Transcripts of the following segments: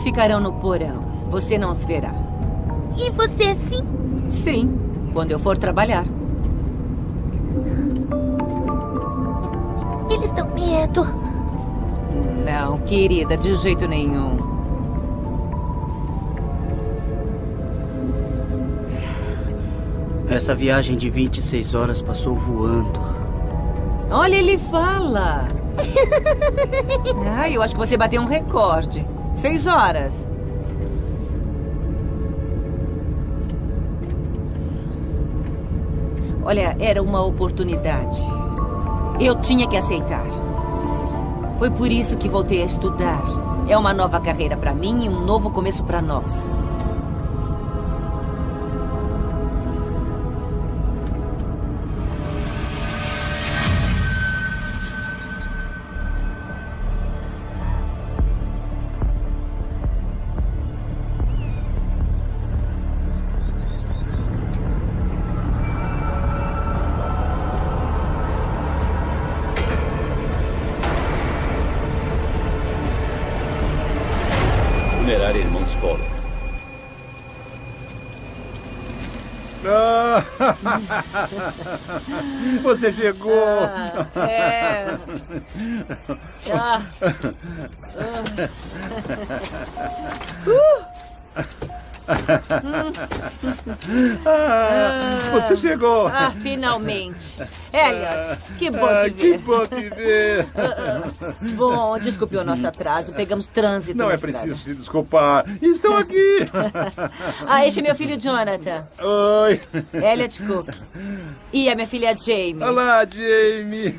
Eles ficarão no porão. Você não os verá. E você sim? Sim, quando eu for trabalhar. Eles dão medo. Não, querida, de jeito nenhum. Essa viagem de 26 horas passou voando. Olha, ele fala. Ai, eu acho que você bateu um recorde. Seis horas. Olha, era uma oportunidade. Eu tinha que aceitar. Foi por isso que voltei a estudar. É uma nova carreira para mim e um novo começo para nós. Você chegou! Ah, é. Ah. Ah, você chegou! Ah, finalmente. Elliot, que bom Ah, te que ver. bom te ver! Bom, desculpe o nosso atraso. Pegamos trânsito Não é estrada. preciso se desculpar. Estou aqui! Ah, este é meu filho Jonathan. Oi! Elliot Cook. E a minha filha Jamie. Olá, Jamie!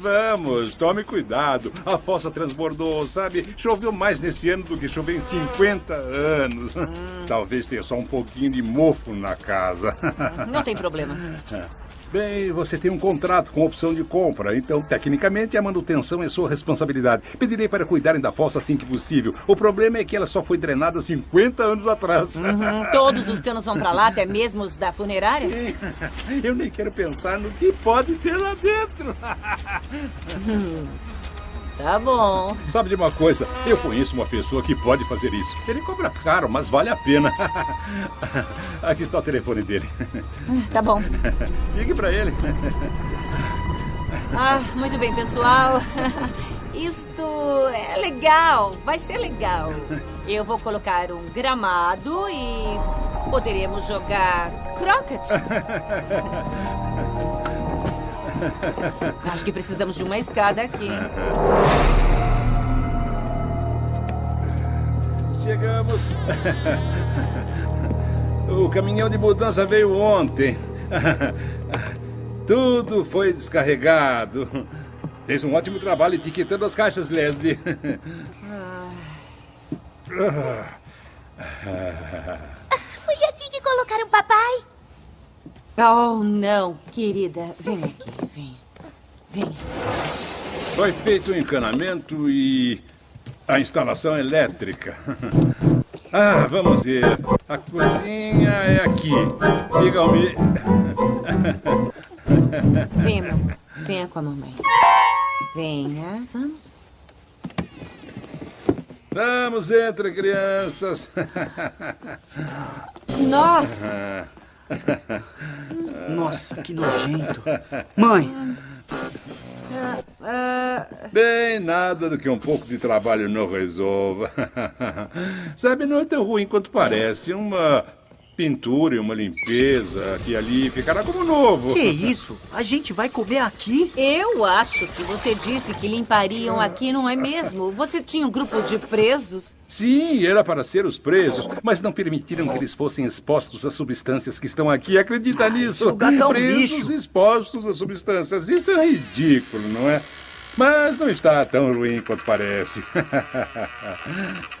Vamos, tome cuidado. A fossa transbordou, sabe? Choveu mais nesse ano do que choveu em 50 anos. Talvez tenha só um pouquinho de mofo na casa. Não tem problema. Bem, você tem um contrato com opção de compra, então, tecnicamente, a manutenção é sua responsabilidade. Pedirei para cuidarem da fossa assim que possível. O problema é que ela só foi drenada 50 anos atrás. Uhum, todos os canos vão pra lá, até mesmo os da funerária? Sim. Eu nem quero pensar no que pode ter lá dentro. Tá bom. Sabe de uma coisa? Eu conheço uma pessoa que pode fazer isso. Ele cobra caro, mas vale a pena. Aqui está o telefone dele. Tá bom. Ligue para ele. Ah, muito bem, pessoal. Isto é legal, vai ser legal. Eu vou colocar um gramado e poderemos jogar croquet. Acho que precisamos de uma escada aqui. Chegamos. O caminhão de mudança veio ontem. Tudo foi descarregado. Fez um ótimo trabalho etiquetando as caixas, Leslie. Foi aqui que colocaram papai? Oh, não, querida. Vem aqui, vem. Vem. Foi feito o encanamento e a instalação elétrica. Ah, vamos ver. A cozinha é aqui. Sigam-me. Vem, amor. Venha com a mamãe. Venha, vamos. Vamos, entre crianças. Nossa! Nossa, que nojento. Mãe, Bem, nada do que um pouco de trabalho não resolva. Sabe, não é tão ruim quanto parece. Uma pintura e uma limpeza aqui e ali ficará como novo. que isso? A gente vai comer aqui? Eu acho que você disse que limpariam aqui, não é mesmo? Você tinha um grupo de presos? Sim, era para ser os presos, mas não permitiram que eles fossem expostos às substâncias que estão aqui. Acredita nisso? lugar tá presos lixo. expostos às substâncias. Isso é ridículo, não é? Mas não está tão ruim quanto parece.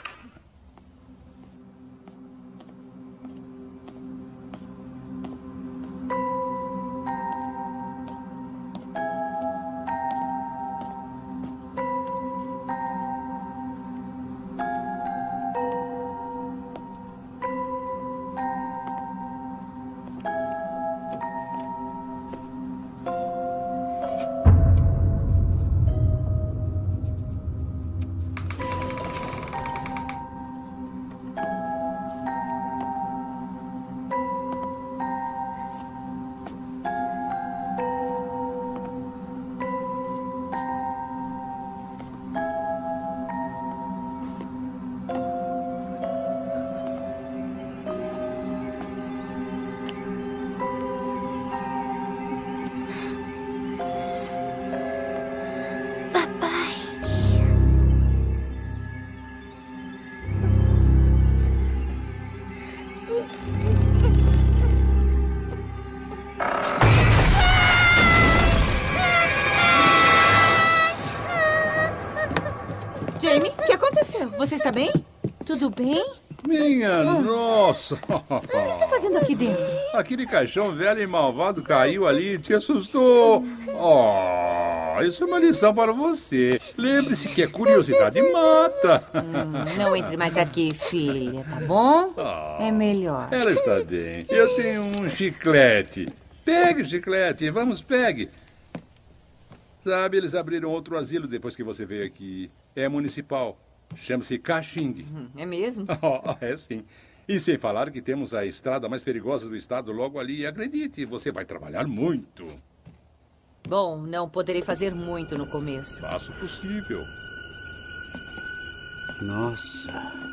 nossa! O que está fazendo aqui dentro? Aquele caixão velho e malvado caiu ali e te assustou. Oh, isso é uma lição para você. Lembre-se que a curiosidade mata. Hum, não entre mais aqui, filha, tá bom? É melhor. Ela está bem. Eu tenho um chiclete. Pegue chiclete, vamos, pegue. Sabe, eles abriram outro asilo depois que você veio aqui. É municipal. Chama-se Caxing. Hum, É mesmo? Oh, é sim. E sem falar que temos a estrada mais perigosa do estado logo ali. E acredite, você vai trabalhar muito. Bom, não poderei fazer muito no começo. Faça o possível. Nossa.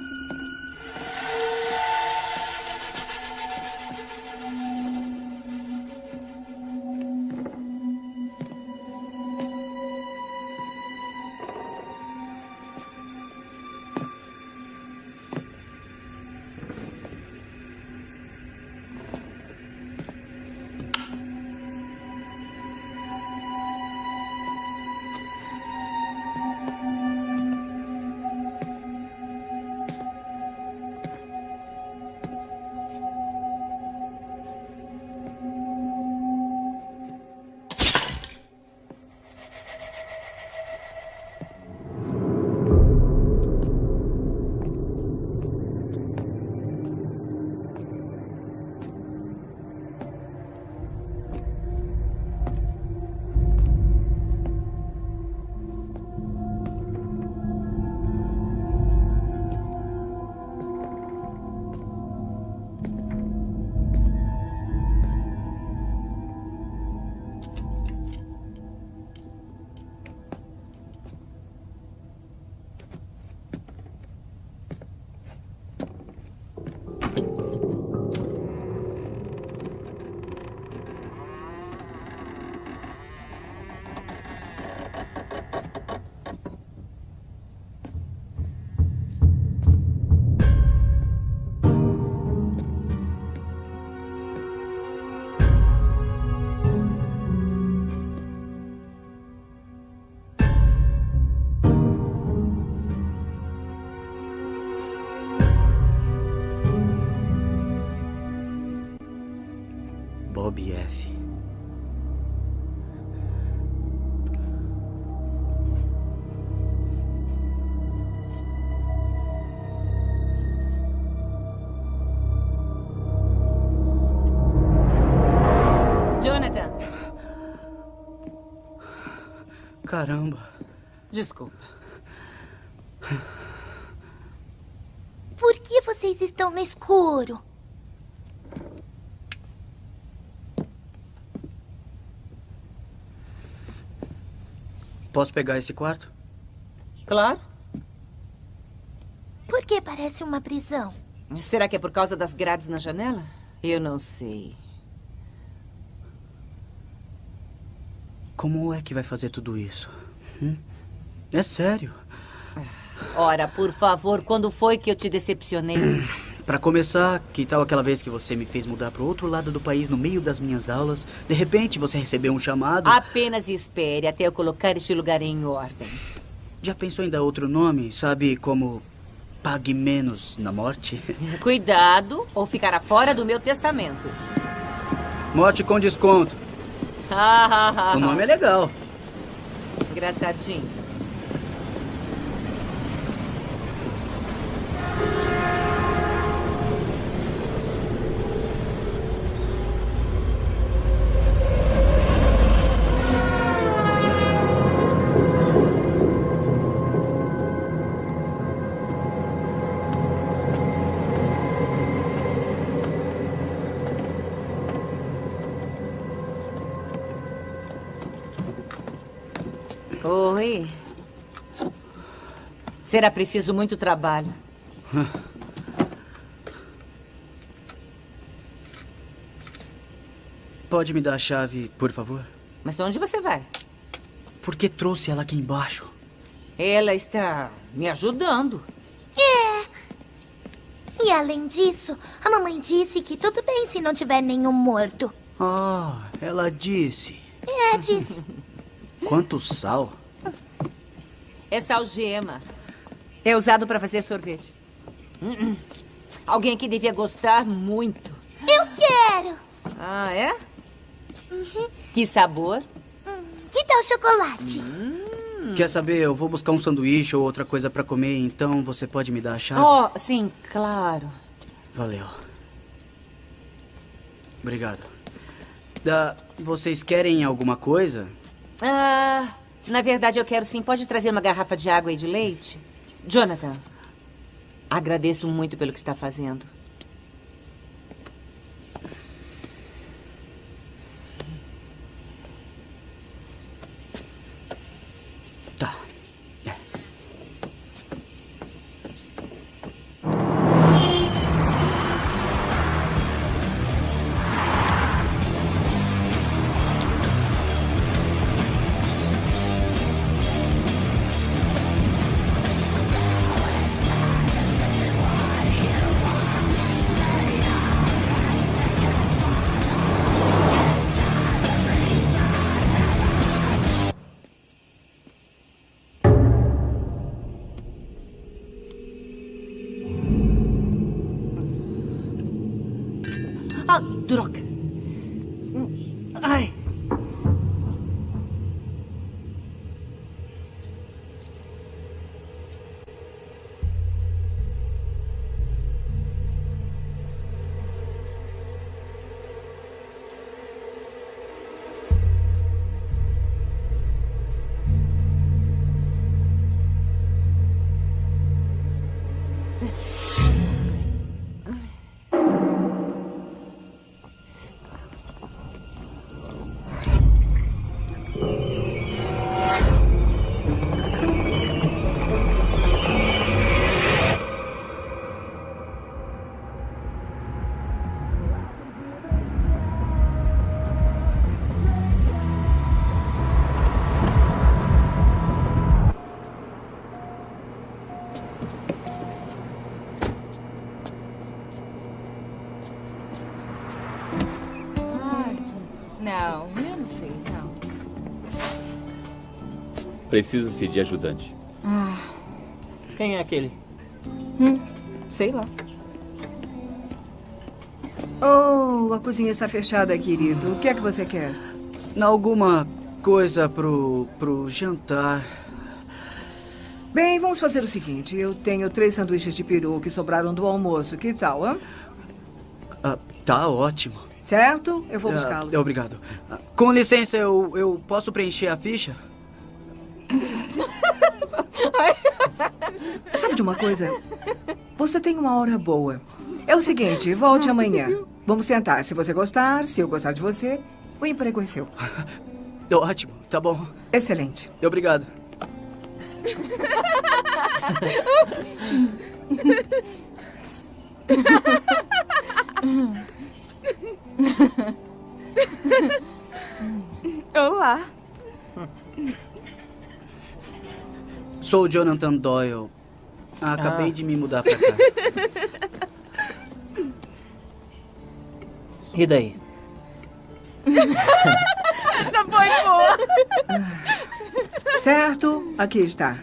Caramba. desculpa. Por que vocês estão no escuro? Posso pegar esse quarto? Claro. Por que parece uma prisão? Será que é por causa das grades na janela? Eu não sei. Como é que vai fazer tudo isso? Hum? É sério. Ora, por favor, quando foi que eu te decepcionei? Pra começar, que tal aquela vez que você me fez mudar pro outro lado do país no meio das minhas aulas? De repente você recebeu um chamado. Apenas espere até eu colocar este lugar em ordem. Já pensou em dar outro nome? Sabe como pague menos na morte? Cuidado ou ficará fora do meu testamento. Morte com desconto. O nome é legal. Engraçadinho. Será preciso muito trabalho. Pode me dar a chave, por favor? Mas onde você vai? Por que trouxe ela aqui embaixo? Ela está me ajudando. E além disso, a mamãe disse que tudo bem se não tiver nenhum morto. Ah, ela disse. É, disse. Quanto sal? Essa algema. É usado para fazer sorvete. Hum, hum. Alguém aqui devia gostar muito. Eu quero! Ah, é? Que sabor? Que tal chocolate? Quer saber? Eu vou buscar um sanduíche ou outra coisa pra comer, então você pode me dar a chave? Oh, sim, claro. Valeu. Obrigado. Da, vocês querem alguma coisa? Ah, na verdade eu quero sim. Pode trazer uma garrafa de água e de leite? Jonathan, agradeço muito pelo que está fazendo. Ah, Precisa-se de ajudante. Quem é aquele? Sei lá. Oh, a cozinha está fechada, querido. O que é que você quer? Alguma coisa pro, pro jantar. Bem, vamos fazer o seguinte. Eu tenho três sanduíches de peru que sobraram do almoço. Que tal, hã? Ah, tá ótimo. Certo? Eu vou Ah, buscá-los. obrigado. Ah, com licença, eu, eu posso preencher a ficha? Sabe de uma coisa? Você tem uma hora boa. É o seguinte, volte amanhã. Vamos tentar. Se você gostar, se eu gostar de você, o emprego é seu. Ótimo, tá bom. Excelente. Obrigado. Olá. Sou o Jonathan Doyle. Ah, acabei Ah. de me mudar pra cá. E daí? Certo? Aqui está.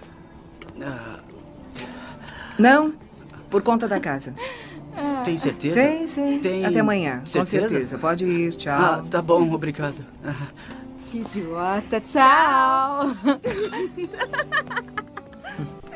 Não? Por conta da casa. tem certeza? Sim, sim. Tem Até amanhã. Com certeza? certeza. Pode ir. Tchau. Ah, tá bom, obrigado. Que idiota. Tchau.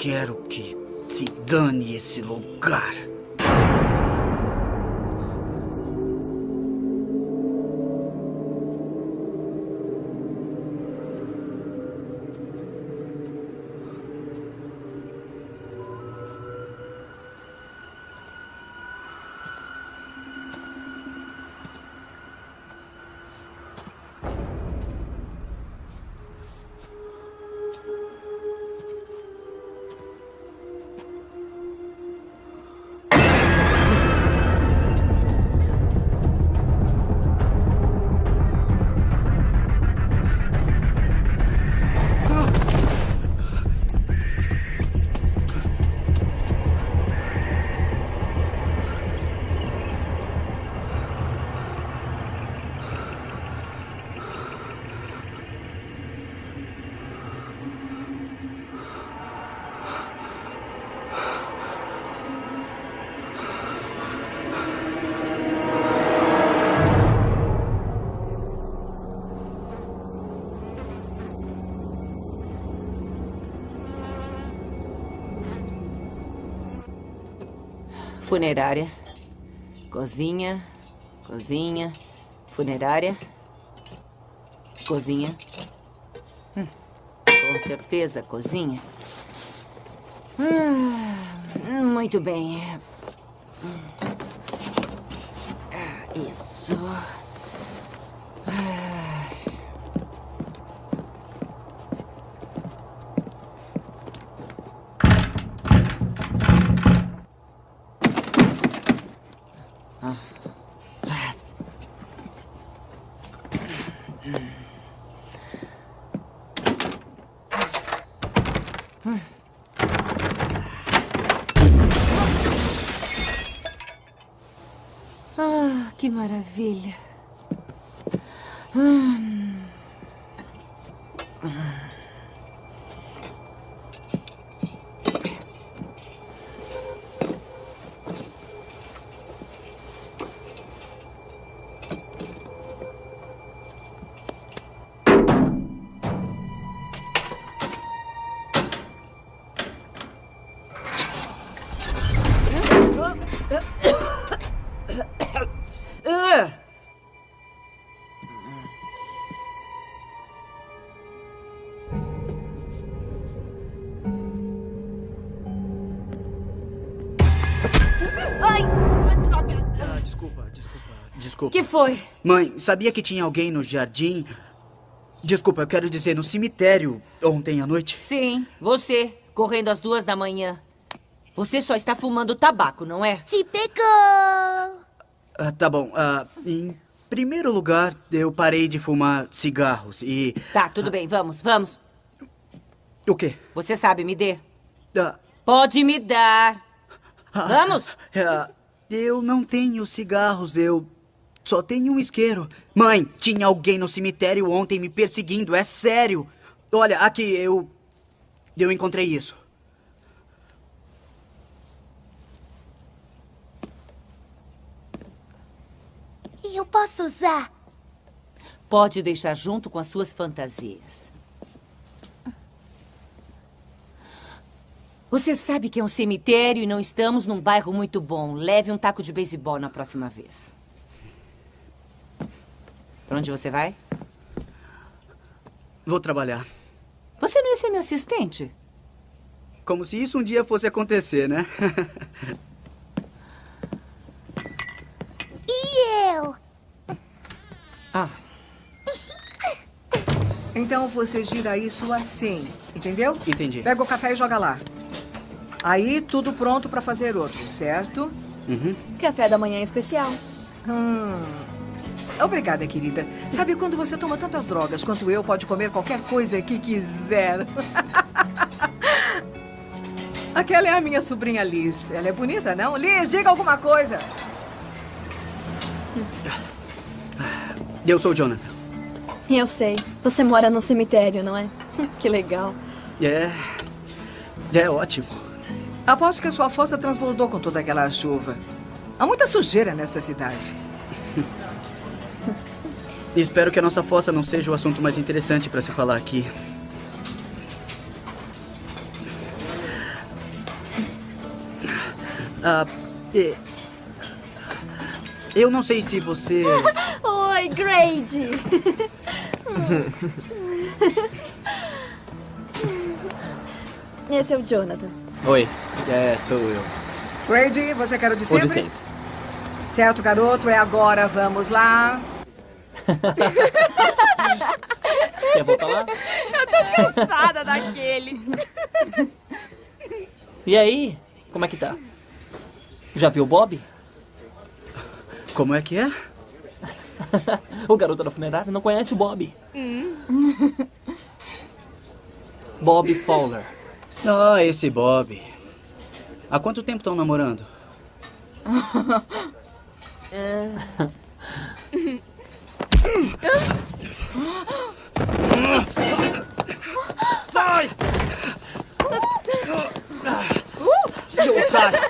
quero que se dane esse lugar. Funerária. Cozinha. Cozinha. Funerária. Cozinha. Hum, Com certeza, cozinha. Ah, muito bem. Ah, Isso. Ah. Ah, que maravilha. Ah! Desculpa. que foi? Mãe, sabia que tinha alguém no jardim? Desculpa, eu quero dizer, no cemitério ontem à noite? Sim, você, correndo às duas da manhã. Você só está fumando tabaco, não é? Te pegou! Ah, tá bom. Ah, em primeiro lugar, eu parei de fumar cigarros e. Tá, tudo bem, vamos, vamos. O quê? Você sabe, me dê. Ah, Pode me dar. Vamos? ah, eu não tenho cigarros, eu só tenho um isqueiro. Mãe, tinha alguém no cemitério ontem me perseguindo, é sério. Olha, aqui, eu. Eu encontrei isso. E eu posso usar? Pode deixar junto com as suas fantasias. Você sabe que é um cemitério e não estamos num bairro muito bom. Leve um taco de beisebol na próxima vez. Pra onde você vai? Vou trabalhar. Você não ia ser meu assistente? Como se isso um dia fosse acontecer, né? E eu? Ah, Então você gira isso assim, entendeu? Entendi. Pega o café e joga lá. Aí, tudo pronto para fazer outro, certo? Café da manhã especial. Hum. Obrigada, querida. Sabe quando você toma tantas drogas quanto eu, pode comer qualquer coisa que quiser. Aquela é a minha sobrinha Liz. Ela é bonita, não? Liz, diga alguma coisa. Eu sou o Jonathan. Eu sei. Você mora no cemitério, não é? Que legal. É. É ótimo. Aposto que a sua fossa transbordou com toda aquela chuva. Há muita sujeira nesta cidade. Espero que a nossa fossa não seja o assunto mais interessante para se falar aqui. Ah, é, eu não sei se você. Oi, Grady. Esse é o Jonathan. Oi, é, sou eu. Grady, você quer o de O sempre? de sempre. Certo, garoto, é agora. Vamos lá. Quer voltar lá? Eu tô cansada daquele. E aí, como é que tá? Já viu o Bob? Como é que é? o garoto da funerária não conhece o Bob. Bob Fowler. Ah, esse Bob. Há quanto tempo estão namorando? Sai! Seu otário!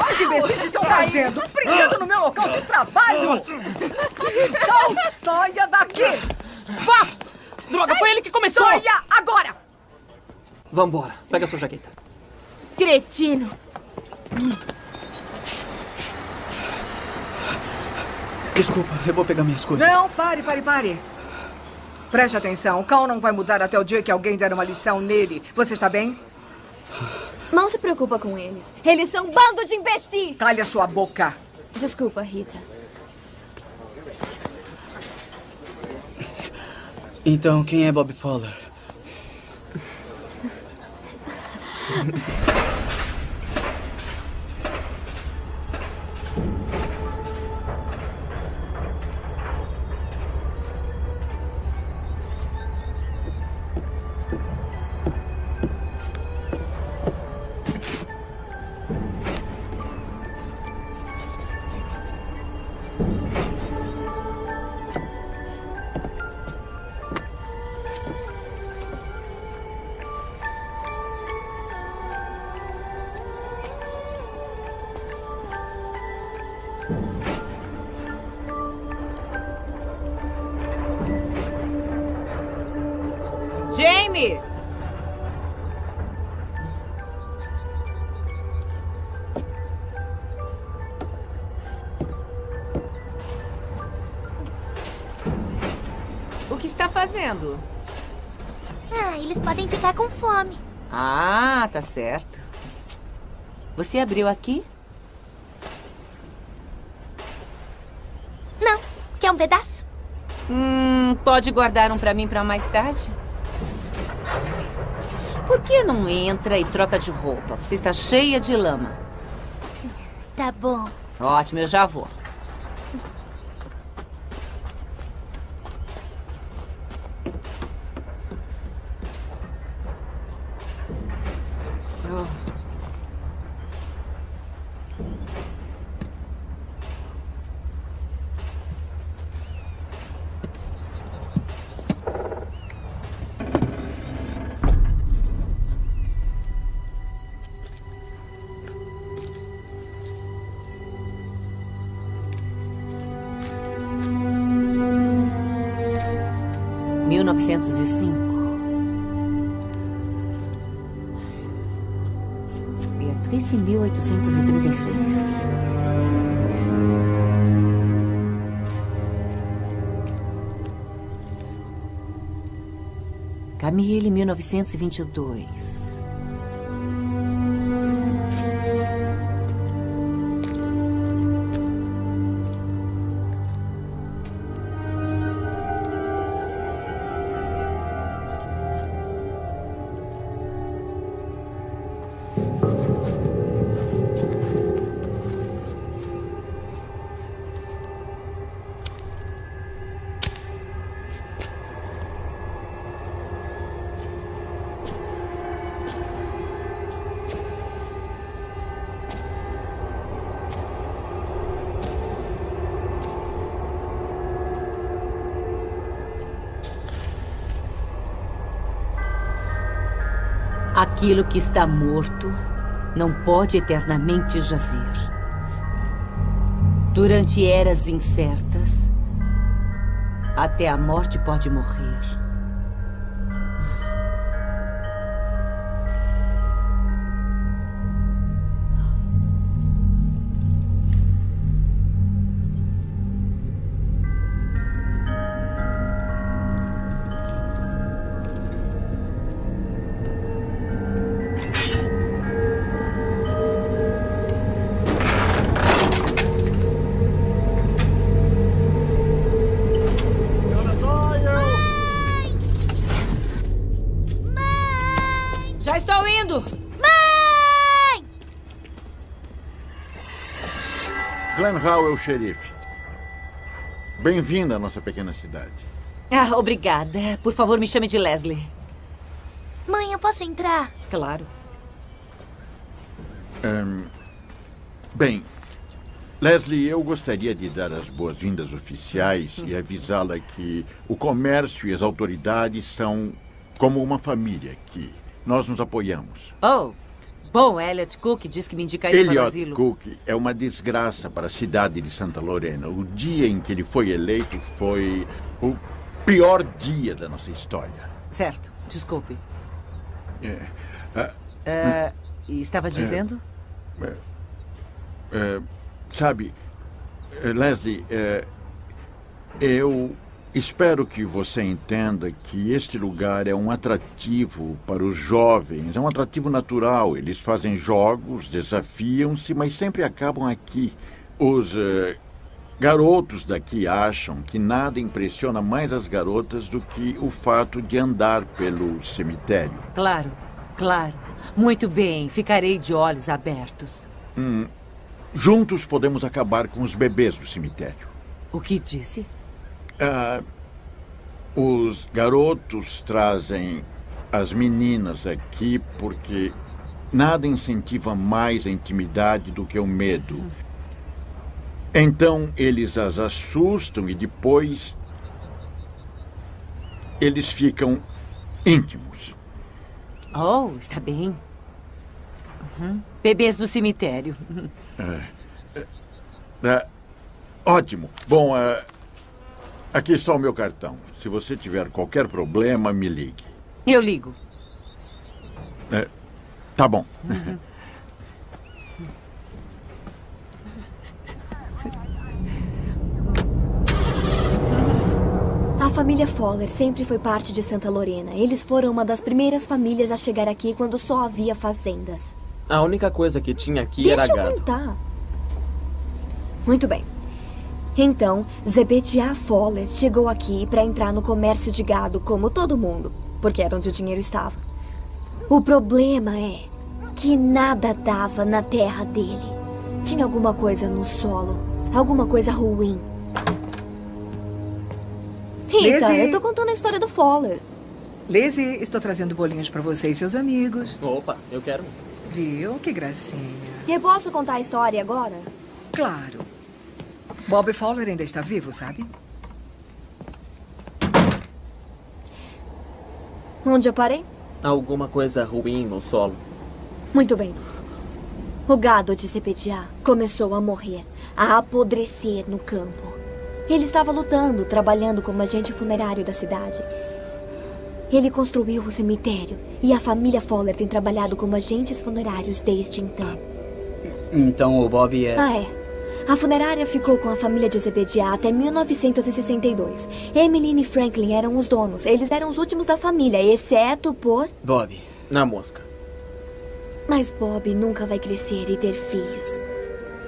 Esses imbecis estão fazendo? Brincando no meu local de trabalho! Não saia daqui! Vá! Droga, foi ele que começou! Saia agora! Vambora, pega a sua jaqueta. Cretino. Desculpa, eu vou pegar minhas coisas. Não, pare, pare, pare. Preste atenção, o Cal não vai mudar até o dia que alguém der uma lição nele. Você está bem? Não se preocupa com eles. Eles são um bando de imbecis. Cale a sua boca. Desculpa, Rita. Então, quem é Bob Fowler? O que está fazendo? Ah, eles podem ficar com fome. Ah, tá certo. Você abriu aqui? Não. Quer um pedaço? Hum, pode guardar um pra mim pra mais tarde? Por que não entra e troca de roupa? Você está cheia de lama. Tá bom. Ótimo, eu já vou. 1905. Beatriz em 1836. Camille, 1922. Aquilo que está morto não pode eternamente jazer. Durante eras incertas, até a morte pode morrer. Glenn Howell, xerife. Bem-vindo à nossa pequena cidade. Ah, obrigada. Por favor, me chame de Leslie. Mãe, eu posso entrar? Claro. Ahn, bem, Leslie, eu gostaria de dar as boas-vindas oficiais e avisá-la que o comércio e as autoridades são como uma família aqui. Nós nos apoiamos. Oh, bom, Elliot Cook diz que me indicaria para o Elliot asilo. Cook é uma desgraça para a cidade de Santa Lorena. O dia em que ele foi eleito foi o pior dia da nossa história. Certo, desculpe. É, ah, estava dizendo? É, sabe, eh, Leslie, eu espero que você entenda que este lugar é um atrativo para os jovens, é um atrativo natural. Eles fazem jogos, desafiam-se, mas sempre acabam aqui. Os eh, garotos daqui acham que nada impressiona mais as garotas do que o fato de andar pelo cemitério. Claro, claro. Muito bem, ficarei de olhos abertos. Hum, juntos podemos acabar com os bebês do cemitério. O que disse? Ah, os garotos trazem as meninas aqui porque nada incentiva mais a intimidade do que o medo. Então eles as assustam e depois eles ficam íntimos. Oh, está bem. Uhum. Bebês do cemitério. Ah, ótimo. Bom, ah, aqui está o meu cartão. Se você tiver qualquer problema, me ligue. Eu ligo. É, tá bom. A família Fowler sempre foi parte de Santa Lorena. Eles foram uma das primeiras famílias a chegar aqui quando só havia fazendas. A única coisa que tinha aqui Deixa era eu gado. contar. Muito bem. Então, Zebediah Fowler chegou aqui para entrar no comércio de gado como todo mundo, porque era onde o dinheiro estava. O problema é que nada dava na terra dele. Tinha alguma coisa no solo, alguma coisa ruim. Rita, Lizzie. eu tô contando a história do Fowler. Lizzie, estou trazendo bolinhos para você e seus amigos. Opa, eu quero. Viu? Que gracinha. Eu posso contar a história agora? Claro. Bob Fowler ainda está vivo, sabe? Onde eu parei? Alguma coisa ruim no solo. Muito bem. O gado de Zebediah começou a morrer, a apodrecer no campo. Ele estava lutando, trabalhando como agente funerário da cidade. Ele construiu o cemitério e a família Fowler tem trabalhado como agentes funerários desde então. Então o Bob é. Ah, é. A funerária ficou com a família de Zebediah até 1962. Emmeline e Franklin eram os donos. Eles eram os últimos da família, exceto por... Bob. Na mosca. Mas Bob nunca vai crescer e ter filhos.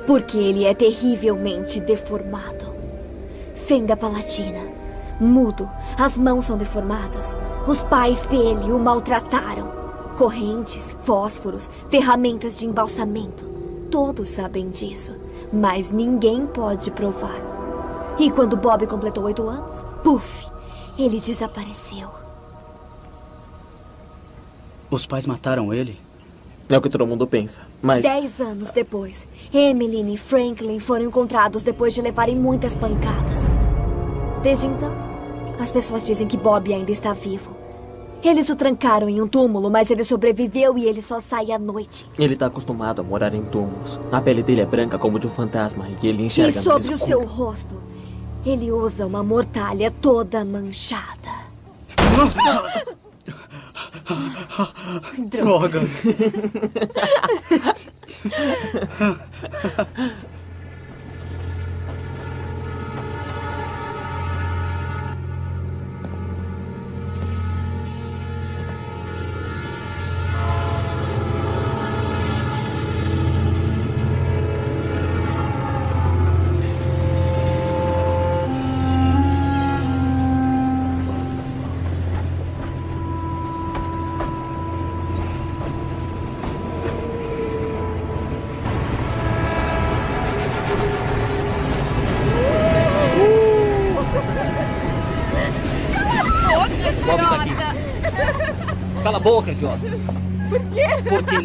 Porque ele é terrivelmente deformado. Fenda palatina. Mudo. As mãos são deformadas. Os pais dele o maltrataram. Correntes, fósforos, ferramentas de embalsamento. Todos sabem disso. Mas ninguém pode provar. E quando Bob completou oito anos, puf, ele desapareceu. Os pais mataram ele? É o que todo mundo pensa. Mas Dez anos depois, Emmeline e Franklin foram encontrados depois de levarem muitas pancadas. Desde então, as pessoas dizem que Bob ainda está vivo. Eles o trancaram em um túmulo, mas ele sobreviveu e ele só sai à noite. ele tá acostumado a morar em túmulos. A pele dele é branca como de um fantasma e ele E enxerga no sobre o seu rosto, ele usa uma mortalha toda manchada. Droga.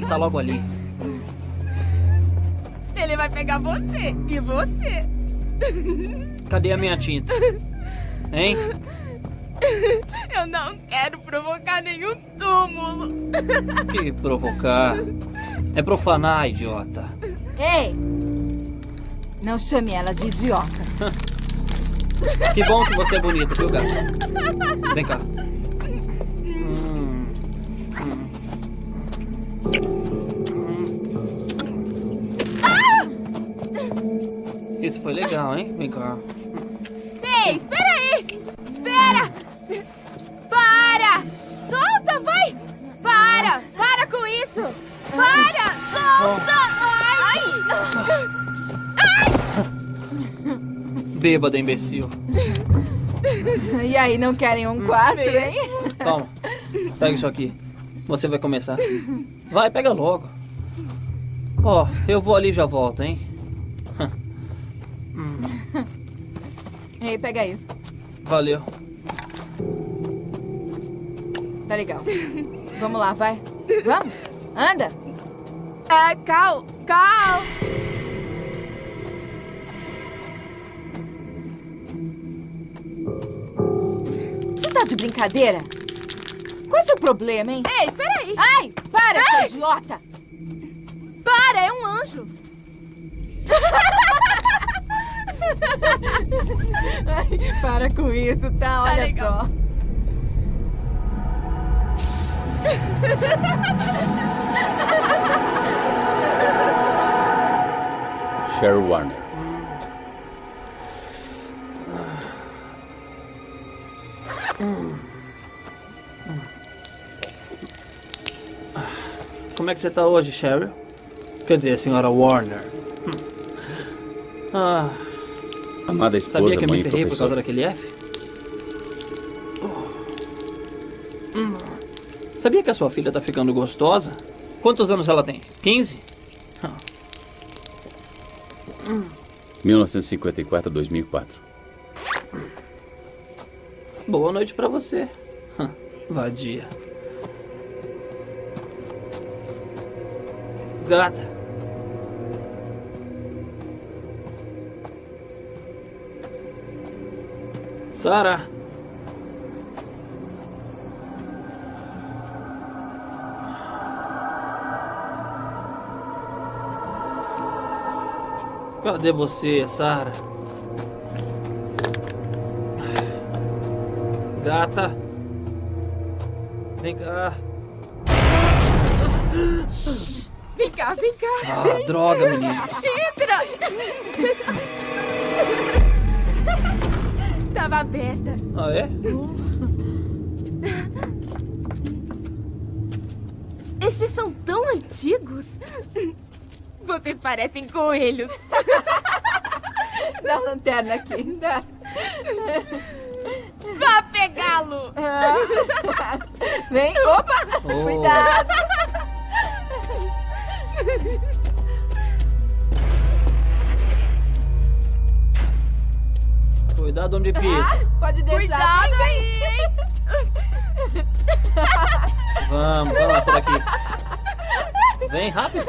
tá logo ali. Ele vai pegar você. E você. Cadê a minha tinta? Hein? Eu não quero provocar nenhum túmulo. Que provocar. É profanar, idiota. Ei! Não chame ela de idiota. Que bom que você é bonita, viu, gato? Vem cá. Isso foi legal, hein? Vem cá. Ei, espera aí! Espera! Para! Solta, vai! Para! Para com isso! Para! Solta! Ai! Bêbada, imbecil. E aí, não querem um quarto, hein? Toma. Pega isso aqui. Você vai começar. Vai, pega logo. Ó, eu vou ali e já volto, hein? Ei, pega isso. Valeu. Tá legal. Vamos lá, vai. Vamos. Anda. Ah, Cal. Cal. Você tá de brincadeira? Qual é o seu problema, hein? Ei, espera aí. Ai, para, seu idiota. Para, é um anjo. Ai, para com isso, tá? Olha só. Cheryl Warner. Como é que você tá hoje, Cheryl? Quer dizer, senhora Warner. Hum. Ah, Amada esposa, sabia que eu mãe me ferrei por causa daquele F? Sabia que a sua filha tá ficando gostosa? Quantos anos ela tem? 15? 1954 a 2004. Boa noite pra você. Vadia. Gata. Sara. Cadê você, Sara? Gata. Vem cá. Vem cá, vem cá. Ah, droga, menino. Entra! Tava aberta. Ah, é? Estes são tão antigos. Vocês parecem coelhos. Dá a lanterna aqui. Dá. Vá pegá-lo! Vem, opa! Oh. Cuidado! Cuidado onde pisa. Pode deixar. Cuidado aí, hein? Vamos, vamos lá por aqui. Vem rápido.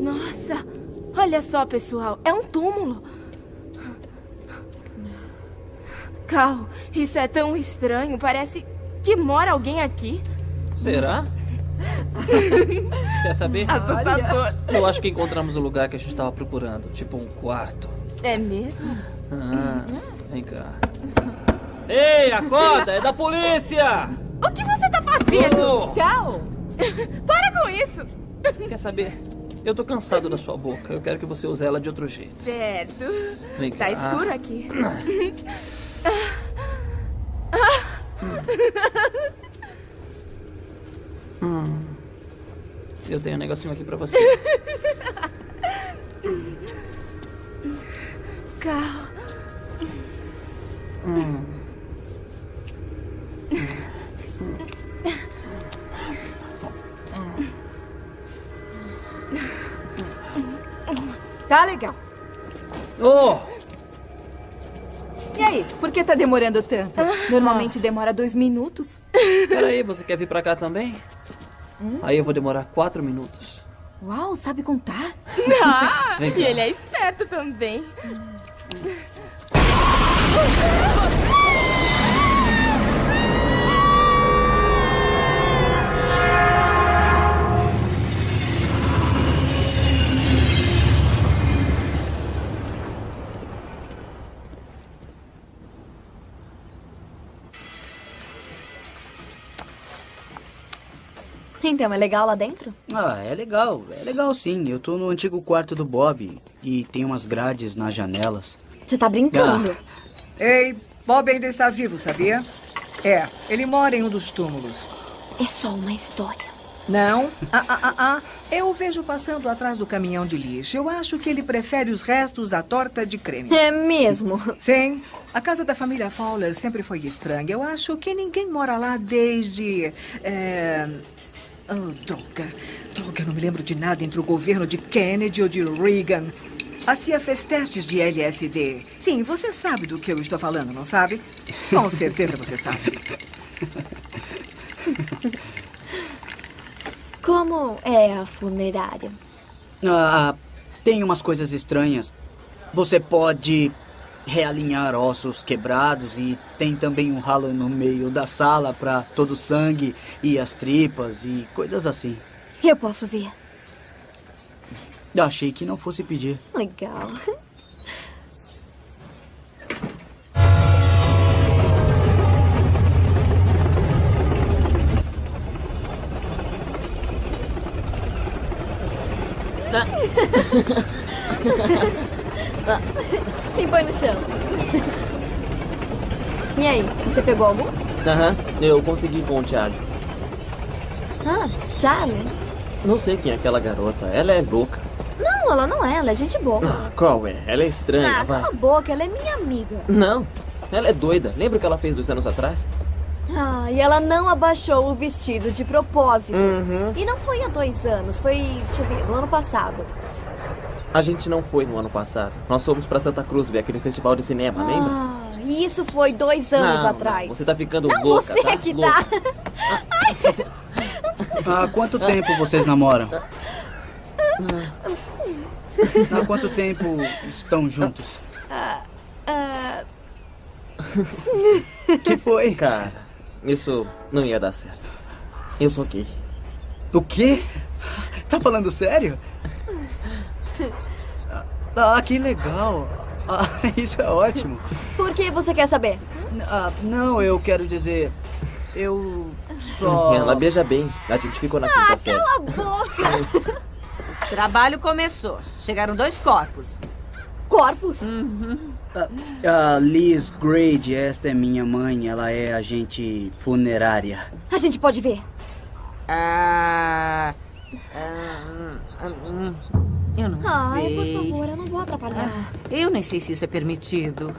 Nossa, olha só, pessoal. É um túmulo. Cal, isso é tão estranho. Parece que mora alguém aqui. Será? Quer saber? Assustador. Eu acho que encontramos o lugar que a gente estava procurando. Tipo um quarto. É mesmo? Ah, vem cá. Ei, acorda! É da polícia! O que você tá fazendo? Oh. Cal! Para com isso! Quer saber? Eu tô cansado da sua boca. Eu quero que você use ela de outro jeito. Certo. Vem cá. Tá escuro aqui. Hum. Eu tenho um negocinho aqui pra você. Cal. Hum. Tá legal. Oh! E aí, por que tá demorando tanto? Normalmente demora dois minutos. Peraí, você quer vir pra cá também? Aí eu vou demorar quatro minutos. Uau, sabe contar? Ah, e ele é esperto também. Então, é legal lá dentro? Ah, é legal, é legal sim. Eu tô no antigo quarto do Bob e tem umas grades nas janelas. Você tá brincando? Ei, Bob ainda está vivo, sabia? É, ele mora em um dos túmulos. É só uma história. Não? Ah, ah, ah, ah. Eu o vejo passando atrás do caminhão de lixo. Eu acho que ele prefere os restos da torta de creme. É mesmo? Sim. A casa da família Fowler sempre foi estranha. Eu acho que ninguém mora lá desde. É... Oh, droga. Droga, eu não me lembro de nada entre o governo de Kennedy ou de Reagan. A CIA fez testes de LSD. Sim, você sabe do que eu estou falando, não sabe? Com certeza você sabe. Como é a funerária? Ah, tem umas coisas estranhas. Você pode realinhar ossos quebrados e tem também um ralo no meio da sala para todo o sangue e as tripas e coisas assim. Eu posso ver. Achei que não fosse pedir. Legal. Me põe no chão. E aí, você pegou algum? Aham, eu consegui com o Charlie. Ah, Charlie? Não sei quem é aquela garota. Ela é louca. Não, ela não é, ela é gente boa. Ah, qual é? Ela é estranha, Ah, vai. cala a boca, ela é minha amiga. Não, ela é doida. Lembra o que ela fez dois anos atrás? Ah, e ela não abaixou o vestido de propósito. Uhum. E não foi há dois anos, foi, deixa eu ver, no ano passado. A gente não foi no ano passado. Nós fomos pra Santa Cruz ver aquele festival de cinema, lembra? Ah, e isso foi dois anos Não, atrás. não, você tá ficando não, louca, você tá? é que Louca. tá. Há quanto tempo vocês namoram? Há quanto tempo estão juntos? Ah, ah, que foi? Cara, isso não ia dar certo. Eu sou gay. O quê? Tá falando sério? Ah, que legal. Ah, isso é ótimo. por que você quer saber? Ah, não, eu quero dizer. Eu só. Ela beija bem. A gente ficou na quinta série. Cala a boca! Trabalho começou. Chegaram dois corpos. Corpos? Ah, Liz Grade, esta é minha mãe. Ela é agente funerária. A gente pode ver. Ah. ah, ah, hum, eu não Ai, sei. por favor, eu não vou atrapalhar. Ah, eu nem sei se isso é permitido.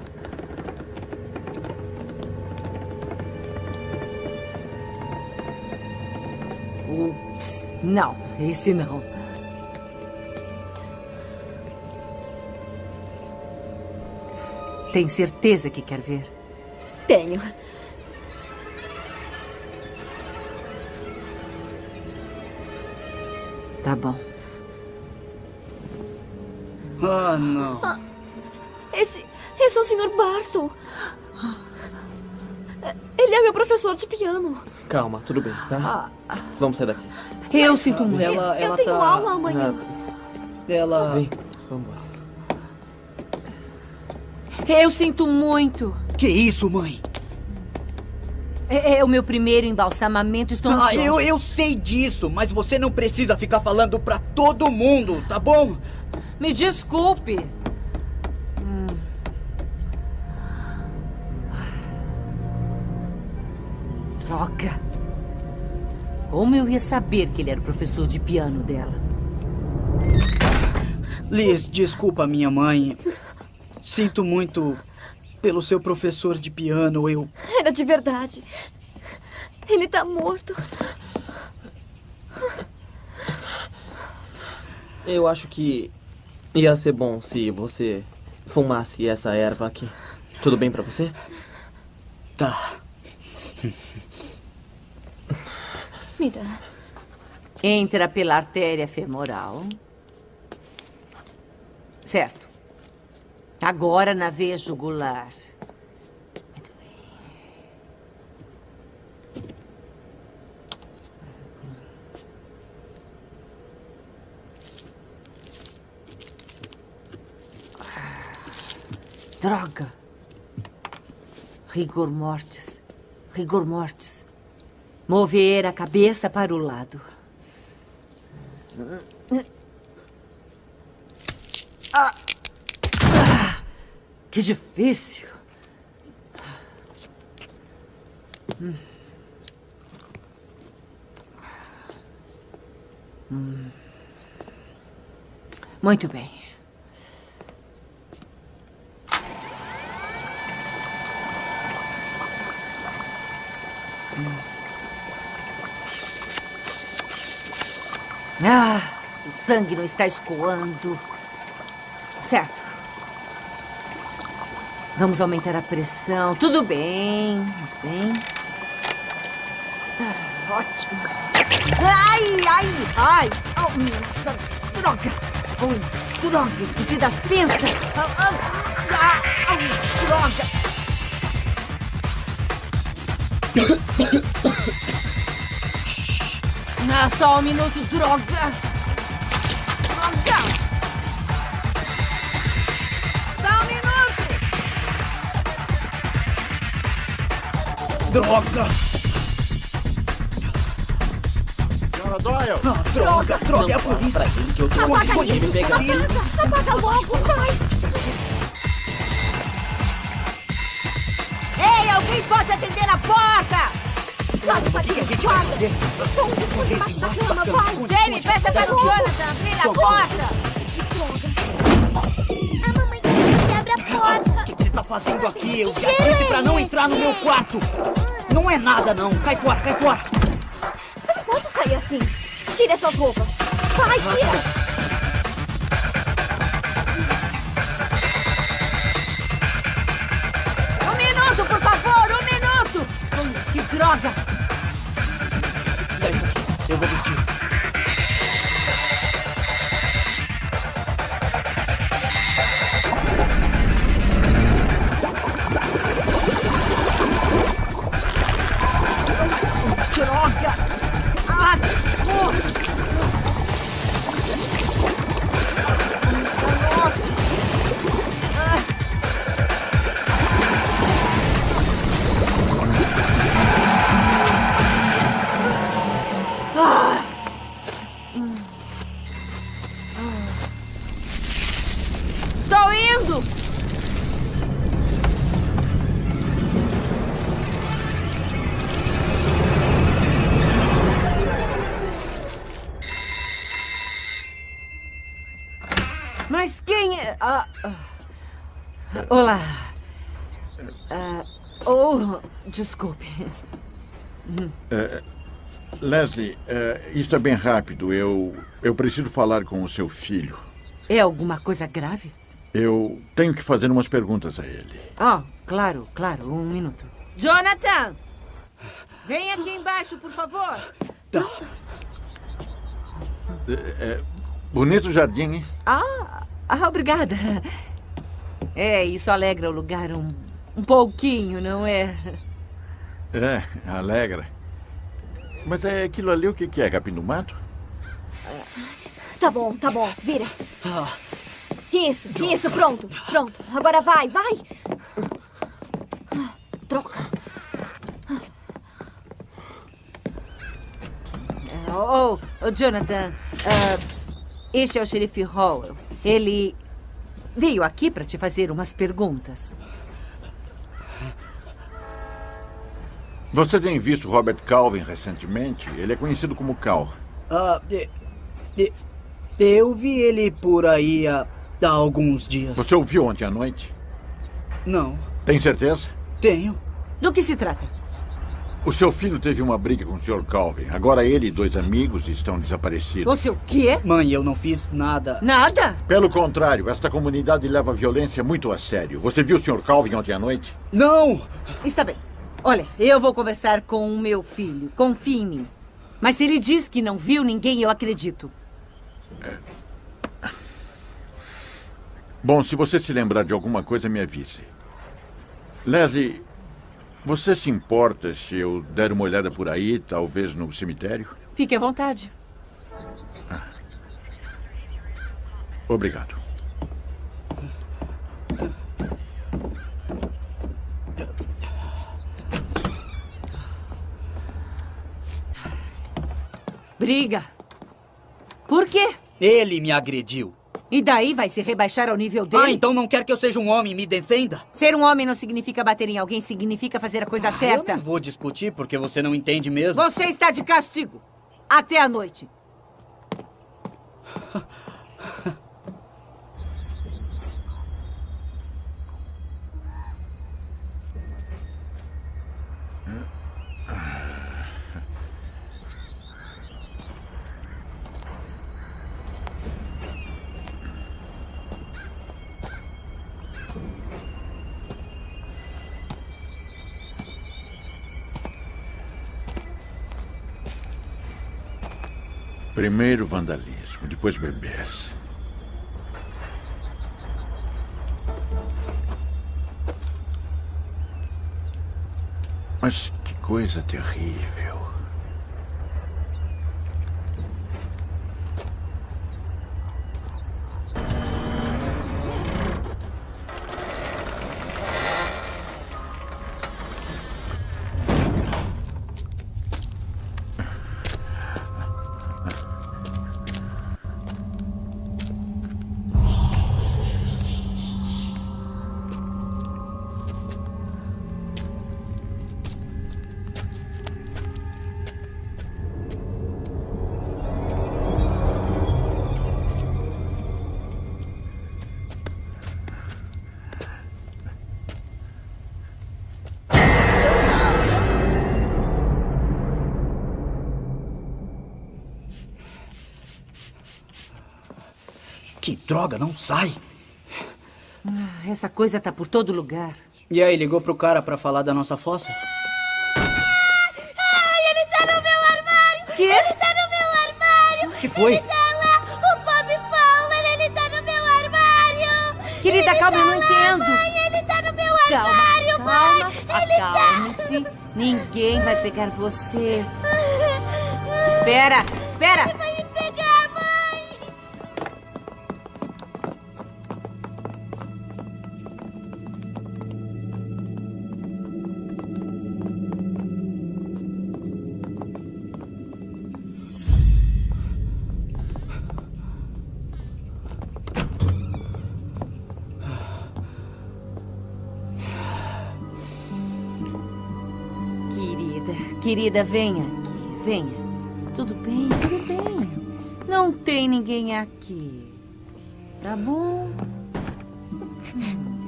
Ups, não, esse não. Tem certeza que quer ver? Tenho. Tá bom. Ah, não. Esse, esse é o Sr. Barstow. Ele é meu professor de piano. Calma, tudo bem, tá? Vamos sair daqui. Eu sinto muito. Ela, eu ela tenho tá. aula amanhã. Ela. Vem, vamos lá. Eu sinto muito. Que isso, mãe? É, é o meu primeiro embalsamamento. Estou Ah, ansiosa. eu, eu sei disso, mas você não precisa ficar falando pra todo mundo, tá bom? Me desculpe. Hum. Droga. Como eu ia saber que ele era o professor de piano dela? Liz, desculpa minha mãe. Sinto muito pelo seu professor de piano. Eu. Era de verdade. Ele tá morto. Eu acho que ia ser bom se você fumasse essa erva aqui. Tudo bem pra você? Tá. Me dá. Entra pela artéria femoral. Certo. Agora na veia jugular. Muito bem. Droga. Rigor mortis. Rigor mortis. Mover a cabeça para o lado. Ah. Que difícil. Hum. Hum. Muito bem. Ah, o sangue não está escoando. Certo. Vamos aumentar a pressão. Tudo bem. Muito bem. Ah, ótimo. Ai, ai, ai. Oh, nossa, droga. Oh, droga, esqueci das pinças. Ah, droga. Ah, só um minuto! Droga! Droga! Senhora Doyle! Ah, droga, droga, é a polícia! Esconde, esconde, esconde! Apaga logo, vai! Ei, alguém pode atender a porta? Claro, O que, que a gente fazer? Esconde, esconde embaixo da cama, vai! Jamie, peça para o Jonathan abrir a porta! A mamãe quer que você abra a porta. O que você tá fazendo aqui? Eu Que já disse pra não entrar no meu quarto! Não é nada, não! Cai fora, cai fora! Você não pode sair assim. Tire essas roupas. Vai, tira! Um minuto, por favor, um minuto! Que droga! Dá isso aqui, eu vou vestir. Isso é bem rápido. Eu, eu preciso falar com o seu filho. É alguma coisa grave? Eu tenho que fazer umas perguntas a ele. Ah, claro, claro. Um minuto. Jonathan! Vem aqui embaixo, por favor. É, é, bonito jardim, hein? Ah, ah, obrigada. É, isso alegra o lugar um, um pouquinho, não é? É, alegra. Mas é aquilo ali o que que é? Capim do mato? Tá bom, tá bom. Vira. Isso, isso, pronto. Pronto. Agora vai, vai. Troca. Oh, oh, Jonathan, ah, este é o xerife Howell. Ele veio aqui para te fazer umas perguntas. Você tem visto Robert Calvin recentemente? Ele é conhecido como Cal. Ah, eu vi ele por aí há, há alguns dias. Você o viu ontem à noite? Não, Tem certeza? tenho. Do que se trata? O seu filho teve uma briga com o Sr. Calvin. Agora ele e dois amigos estão desaparecidos. Você o quê? Mãe, eu não fiz nada. Nada? Pelo contrário, esta comunidade leva a violência muito a sério. Você viu o Sr. Calvin ontem à noite? Não! Está bem. Olha, eu vou conversar com o meu filho. Confie em mim. Mas se ele diz que não viu ninguém, eu acredito. Bom, se você se lembrar de alguma coisa, me avise. Leslie, você se importa se eu der uma olhada por aí, talvez no cemitério? Fique à vontade. Obrigado. Briga. Por quê? Ele me agrediu. E daí vai se rebaixar ao nível dele? Ah, então não quer que eu seja um homem e me defenda? Ser um homem não significa bater em alguém, significa fazer a coisa certa. Eu não vou discutir porque você não entende mesmo. Você está de castigo. Até a noite. Primeiro vandalismo, depois bebês. Mas que coisa terrível. Que droga, não sai. Ah, Essa coisa tá por todo lugar. E aí, ligou pro cara pra falar da nossa fossa? Ai, ele tá no meu armário! Quê? Ele tá no meu armário! O que foi? Ele tá lá! O Bob Fowler, ele tá no meu armário! Querida, Ele calma, tá eu não lá, entendo. Mãe, ele tá no meu Calma, armário, calma, mãe! Ele tá... Ninguém vai pegar você. Espera, espera. Querida, venha aqui, venha. Tudo bem, tudo bem. Não tem ninguém aqui. Tá bom?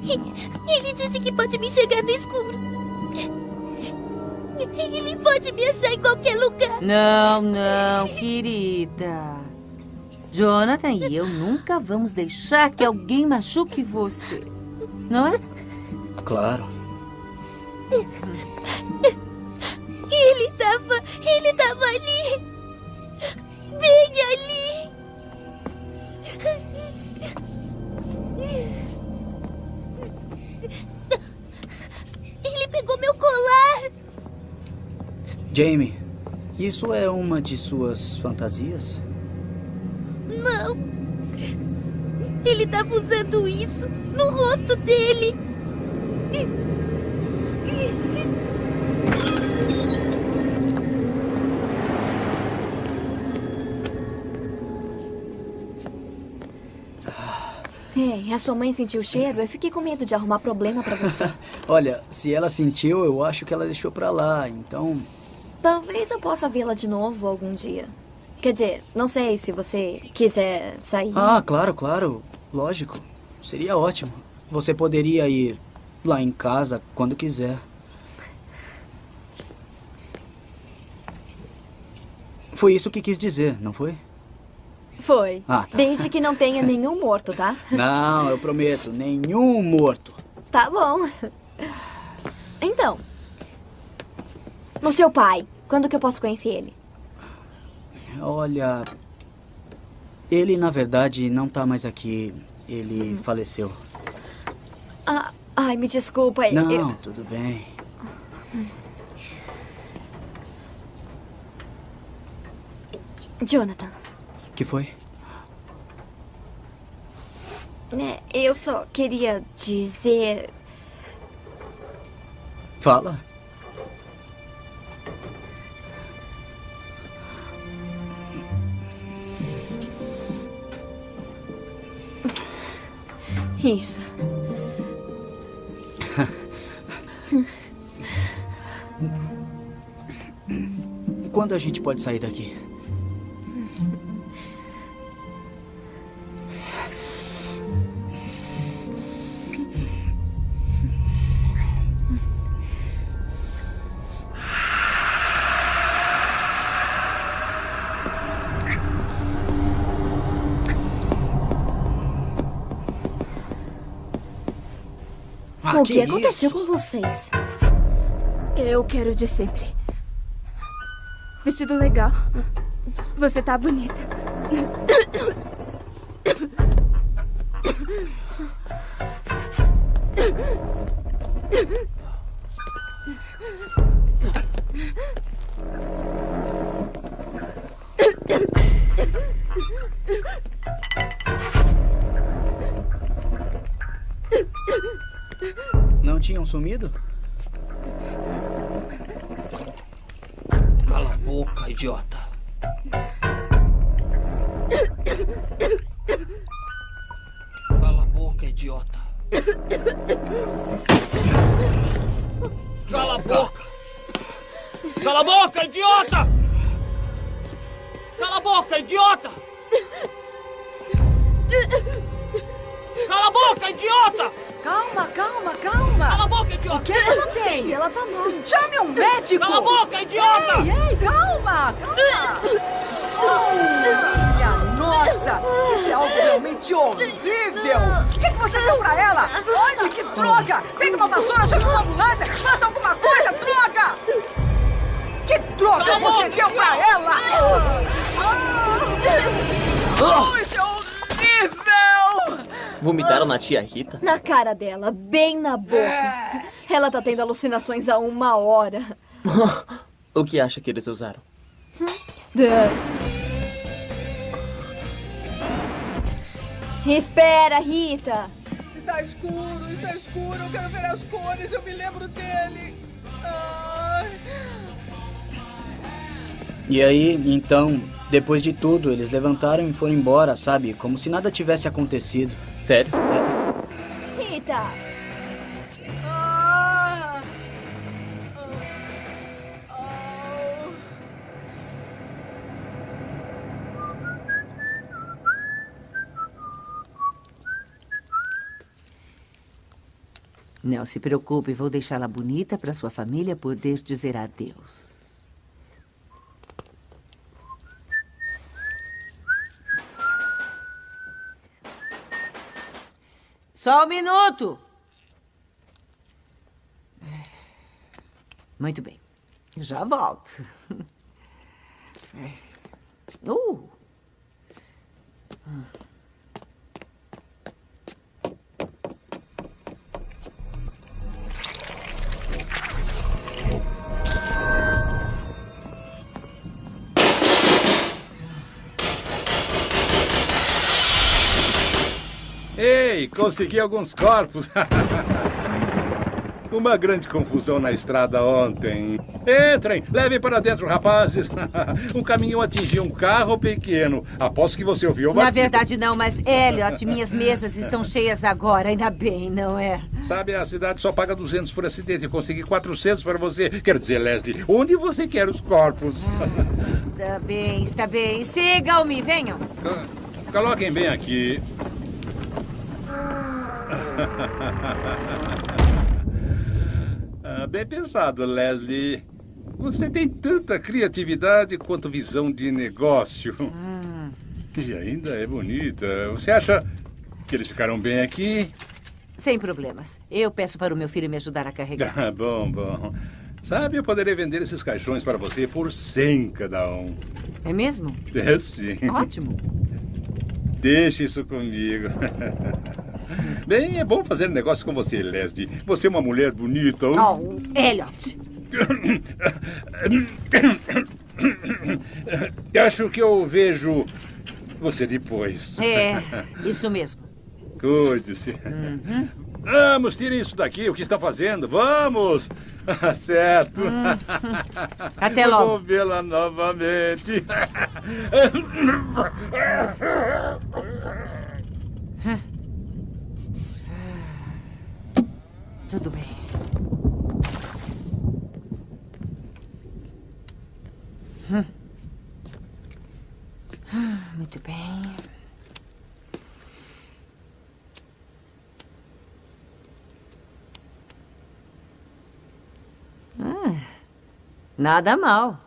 Ele disse que pode me enxergar no escuro. Ele pode me achar em qualquer lugar. Não, não, querida. Jonathan e eu nunca vamos deixar que alguém machuque você. Não é? Claro. Jamie, isso é uma de suas fantasias? Não. Ele tava usando isso no rosto dele. Ei, a sua mãe sentiu o cheiro? Eu fiquei com medo de arrumar problema pra você. Olha, se ela sentiu, eu acho que ela deixou pra lá, então. Talvez eu possa vê-la de novo algum dia. Quer dizer, não sei se você quiser sair. Ah, claro, claro. Lógico. Seria ótimo. Você poderia ir lá em casa quando quiser. Foi isso que quis dizer, não foi? Foi. Ah, tá. Desde que não tenha nenhum morto, tá? Não, eu prometo, nenhum morto. Tá bom. Então. O seu pai, quando que eu posso conhecer ele? Olha. Ele, na verdade, não tá mais aqui. Ele faleceu. Ah, ai, me desculpa. Não, eu- tudo bem. Jonathan, que foi? né, eu só queria dizer. Fala. Isso. Quando a gente pode sair daqui? O que que, aconteceu isso? com vocês? Eu quero de sempre. Vestido legal. Você tá bonita. Não tia Rita? Na cara dela, bem na boca. Ela tá tendo alucinações há uma hora. o que acha que eles usaram? Espera, Rita. Está escuro, está escuro. Eu quero ver as cores. Eu me lembro dele. Ai. E aí, então, depois de tudo, eles levantaram e foram embora, sabe? Como se nada tivesse acontecido. Sério? Ah. Não se preocupe, vou deixá-la bonita para sua família poder dizer adeus. Só um minuto. Muito bem. Já volto. Uh. Consegui alguns corpos. Uma grande confusão na estrada ontem. Entrem, levem para dentro, rapazes. Um caminhão atingiu um carro pequeno. Aposto que você ouviu uma. Na verdade, não, mas Elliot, minhas mesas estão cheias agora. Ainda bem, não é? Sabe, a cidade só paga 200 por acidente. Eu consegui 400 para você. Quero dizer, Leslie, onde você quer os corpos? Está bem, está bem. Sigam-me, venham. Coloquem bem aqui. Ah, bem pensado, Leslie. Você tem tanta criatividade quanto visão de negócio. E ainda é bonita. Você acha que eles ficaram bem aqui? Sem problemas. Eu peço para o meu filho me ajudar a carregar. Ah, bom, bom. Sabe, eu poderia vender esses caixões para você por 100 cada um. É mesmo? É sim. Ótimo. Deixe isso comigo. Bem, é bom fazer negócio com você, Leslie. Você é uma mulher bonita. Oh, Elliot. Acho que eu vejo você depois. É, isso mesmo. Cuide-se. Uhum. Vamos, tirem isso daqui. O que estão fazendo? Vamos! certo. Até logo. Vou vê-la novamente. Tudo bem. Hum. Ah, Muito bem. Ah, nada mal.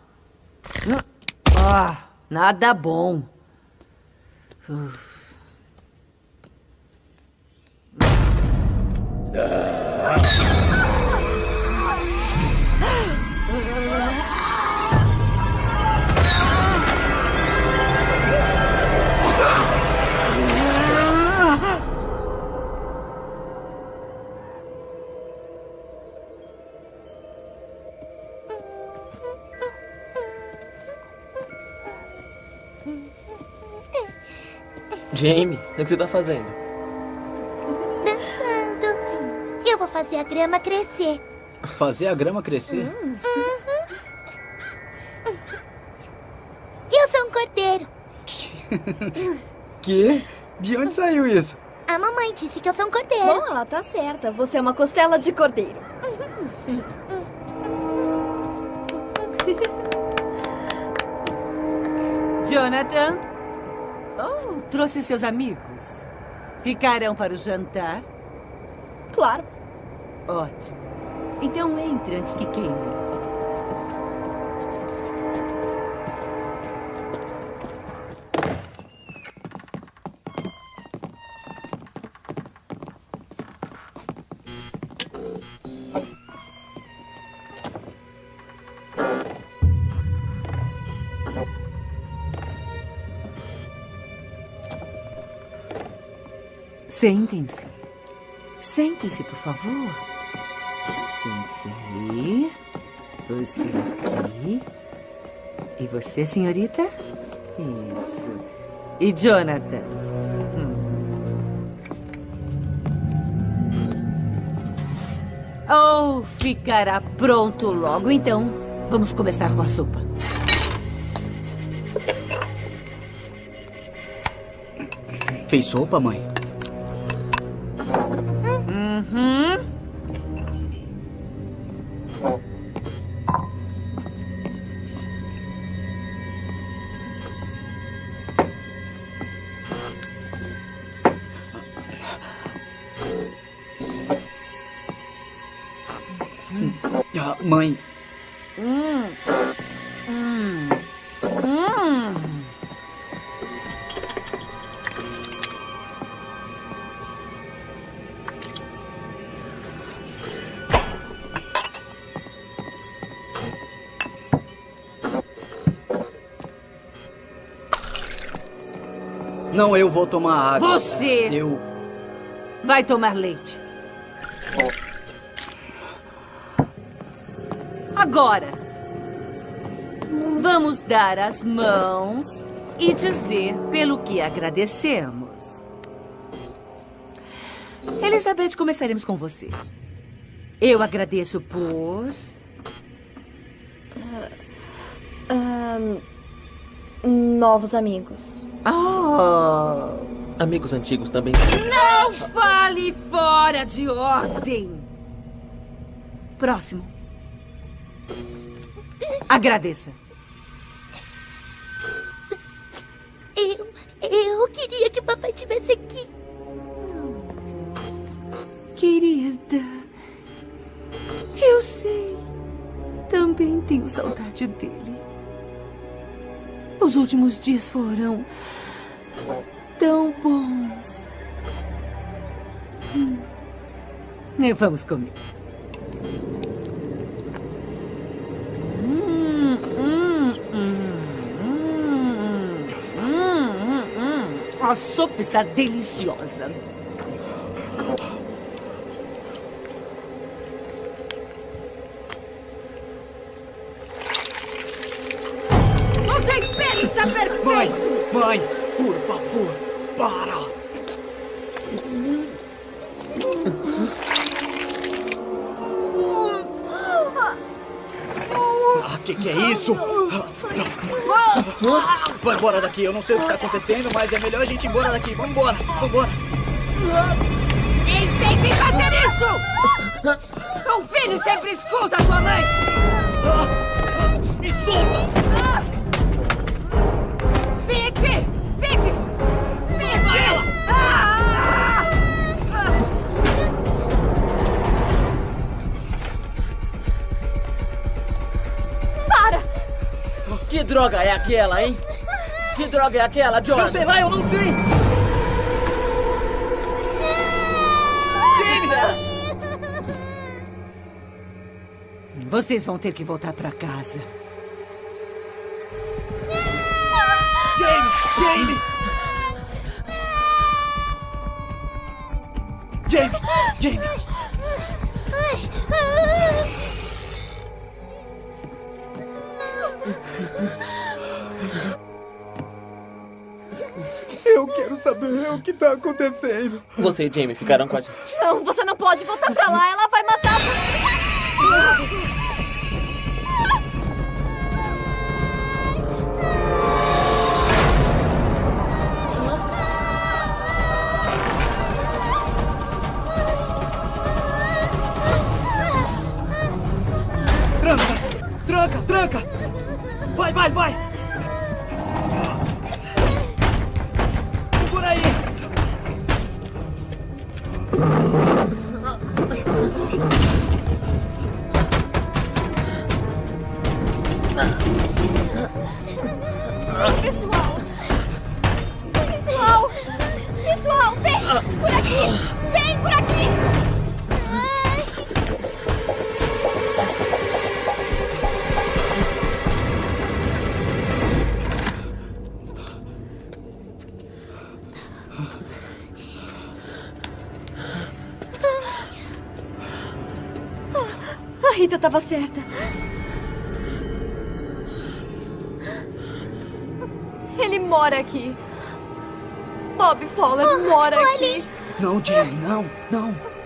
Ah, nada bom. Uf. Jamie, o que você tá fazendo? Dançando. Eu vou fazer a grama crescer. Fazer a grama crescer? Uhum. Eu sou um cordeiro. Que? De onde saiu isso? A mamãe disse que eu sou um cordeiro. Bom, ela tá certa. Você é uma costela de cordeiro. Jonathan? Oh, trouxe seus amigos. Ficarão para o jantar? Claro. Ótimo. Então entre antes que queime. Sentem-se. Sentem-se, por favor. Sente-se aí. Você aqui. E você, senhorita? Isso. E Jonathan? Hum. Oh, ficará pronto logo. Então, vamos começar com a sopa. Fez sopa, mãe? Não, eu vou tomar água. Você! Eu. Vai tomar leite. Agora, vamos dar as mãos e dizer pelo que agradecemos. Elizabeth, começaremos com você. Eu agradeço por. Ahn, novos amigos. Oh! Amigos antigos também. Não fale fora de ordem! Próximo. Agradeça. Eu. Eu queria que o papai estivesse aqui. Querida, eu sei. Também. também tenho saudade dele. Os últimos dias foram tão bons. Hum. Vamos comer. Hum, hum, A sopa está deliciosa. Daqui, eu não sei o que está acontecendo, mas é melhor a gente ir embora daqui. Vamos embora, vamos embora. Nem pense em fazer isso! Um filho sempre escuta sua mãe! Me solta! Fique! Fique! Que droga é aquela, hein? Que droga é aquela, Jonathan? Eu sei lá, eu não sei! Vocês vão ter que voltar pra casa. Jamie! Jamie! Jamie! Jamie! Eu quero saber o que está acontecendo. Você e Jamie ficaram com a gente. Não, você não pode voltar pra lá. Ela vai matar você. Tranca! Tranca, tranca! Vai, vai, vai! Pessoal! Pessoal! Pessoal, vem! Por aqui! Vem por aqui! Rita estava certa. Ele mora aqui. Bob Fowler mora aqui. Não, Jamie, não, não. Não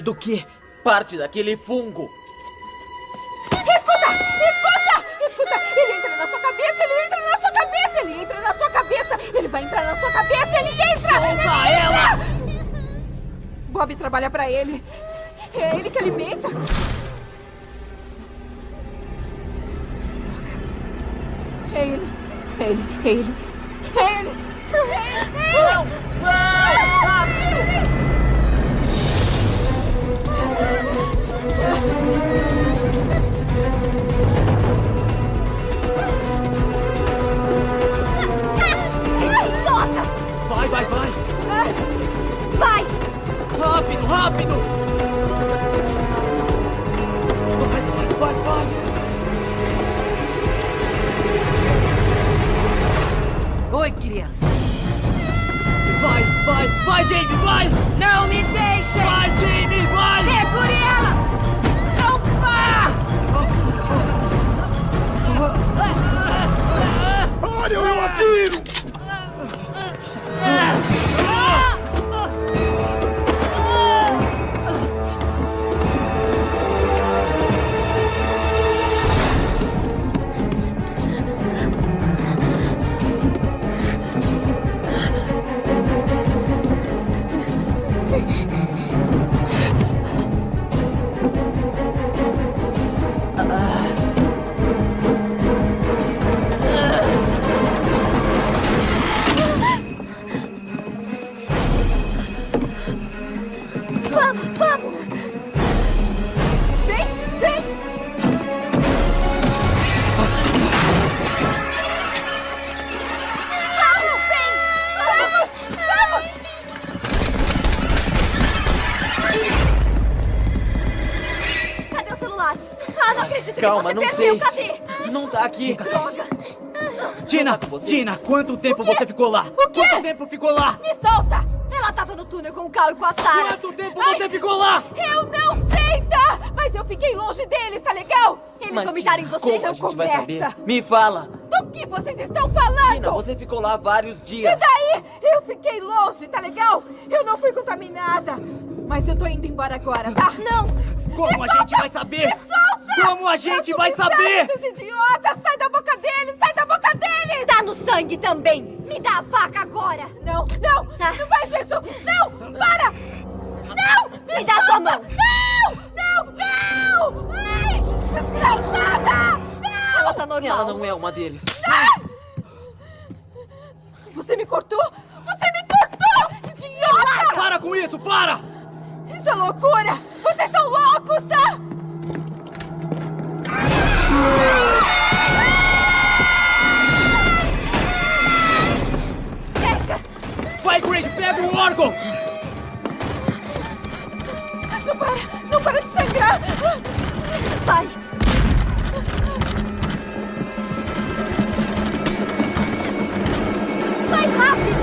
Parte do quê? Parte daquele fungo. Escuta! Escuta! Escuta! Ele entra na sua cabeça! Ele entra na sua cabeça! Ele entra na sua cabeça! Ele vai entrar na sua cabeça! Ele entra! Solta ele entra! ela! Bob trabalha pra ele. É ele que alimenta. Droga. É ele. É ele. É ele. É ele! Não! Idiota! Vai, vai, vai! Vai! Rápido, rápido! Vai, vai, vai, vai! Oi, crianças. Vai, vai, vai, Jamie, vai! Não me deixem! Vai, Jamie, Olha, eu atiro! Aqui. Droga! Tina, Tina, quanto tempo você ficou lá? O quê? Quanto tempo ficou lá? Me solta! Ela tava no túnel com o Cal e com a Sarah. Quanto tempo você ficou lá? Eu não sei, tá? Mas eu fiquei longe deles, tá legal? Eles Mas, vomitaram em Tina, você como e não a gente vai conversa. saber? Me fala. Do que vocês estão falando? Tina, você ficou lá vários E dias. daí? Eu fiquei longe, tá legal? Eu não fui contaminada. Mas eu tô indo embora agora, tá? Não! Como Me a gente vai saber? Me solta! Como a gente vai saber? Seus idiotas! Sai da boca deles! Sai da boca deles! Tá no sangue também! Me dá a faca agora! Não, não! Tá. Não faz isso! Não! Para! Não! Me dá sua mão! Não! Não! Não! Ai! Desgraçada! Não! Ela tá normal. Ela não é uma deles. Você me cortou? Você me cortou! Idiota! Para com isso, para! Isso é loucura! Vocês são loucos, tá? Deixa! Vai, Creed, pega o órgão! Não para! Não para de sangrar! Vai! Vai rápido!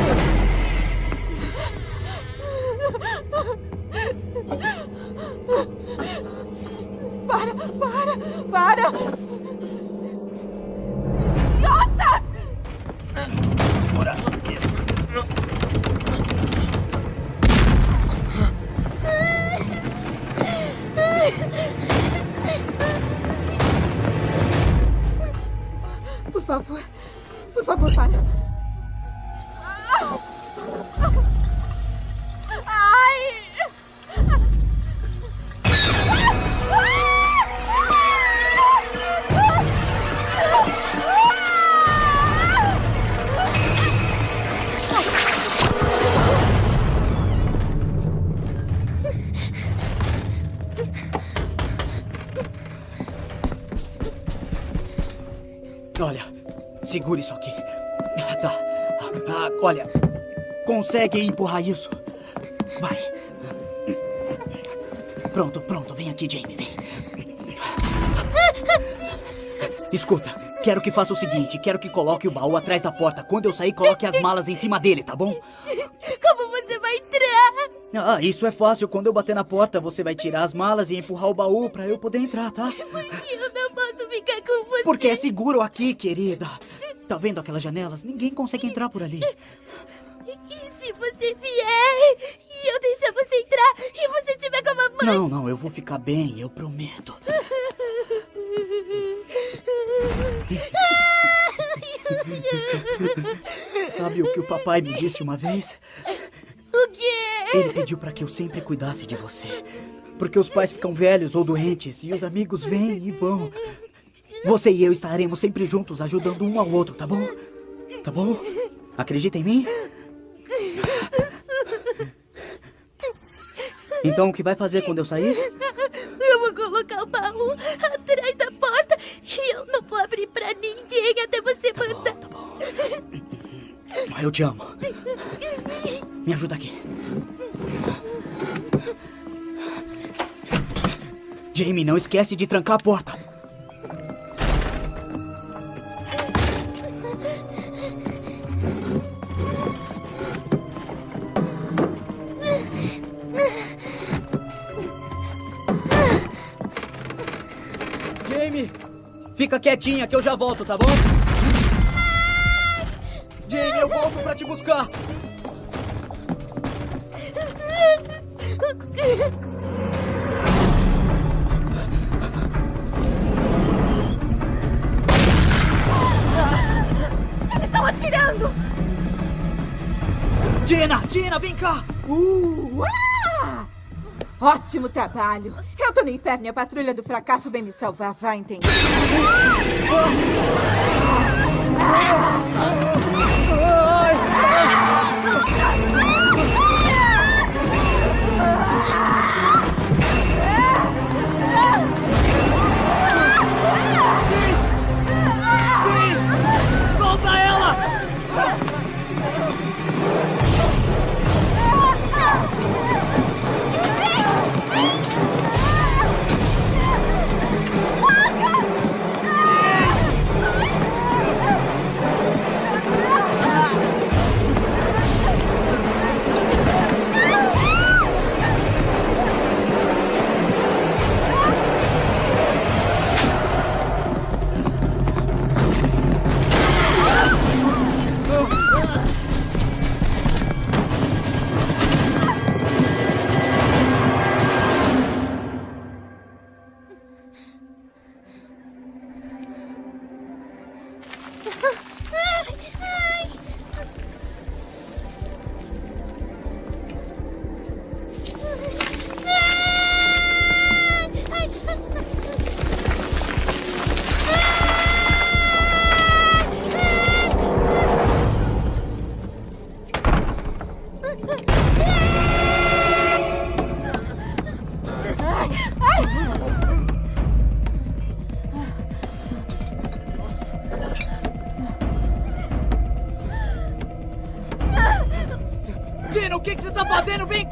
Para! Para! Para! Idiotas! Por favor, por favor, para. Segura isso aqui. Tá. Ah, olha, consegue empurrar isso? Vai. Pronto, pronto. Vem aqui, Jamie, vem. Escuta, quero que faça o seguinte: quero que coloque o baú atrás da porta. Quando eu sair, coloque as malas em cima dele, tá bom? Como você vai entrar? Ah, isso é fácil. Quando eu bater na porta, você vai tirar as malas e empurrar o baú pra eu poder entrar, tá? Eu não posso ficar com você. Porque é seguro aqui, querida. Tá vendo aquelas janelas? Ninguém consegue entrar por ali. E se você vier e eu deixar você entrar e você tiver com a mamãe? Não, não, eu vou ficar bem, eu prometo. Sabe o que o papai me disse uma vez? O quê? Ele pediu pra que eu sempre cuidasse de você. Porque os pais ficam velhos ou doentes e os amigos vêm e vão. Você e eu estaremos sempre juntos, ajudando um ao outro, tá bom? Tá bom? Acredita em mim? Então o que vai fazer quando eu sair? Eu vou colocar o baú atrás da porta e eu não vou abrir pra ninguém até você mandar. Eu te amo. Me ajuda aqui. Jamie, não esquece de trancar a porta. Fica quietinha que eu já volto, tá bom? Jamie, eu volto pra te buscar. Eles estão atirando! Tina, Tina, vem cá! Uh, ah! Ótimo trabalho! No inferno e a patrulha do fracasso vem me salvar, vai entender. Solta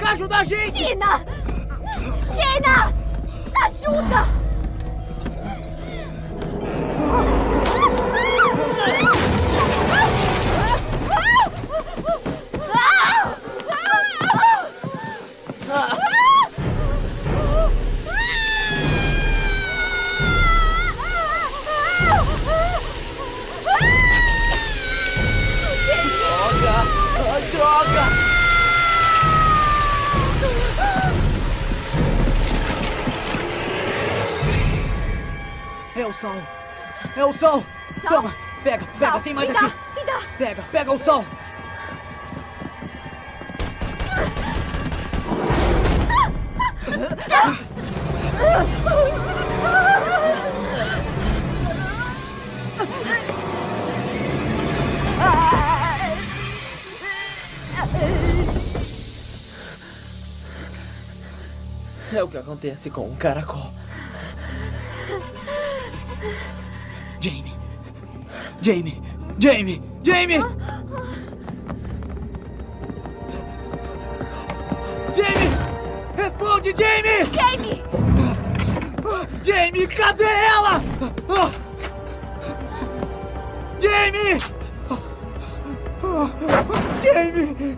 cá ajudar a gente! Tina! Tina! Ajuda! Droga! Droga! É o sol! É o sol! Toma! Pega, pega, Sal, tem mais me aqui! dá, me dá. Pega, pega o sol! É o que acontece com um caracol. Jamie! Jamie! Jamie! Jamie! Responde, Jamie! Jamie! Jamie, cadê ela? Jamie! Jamie!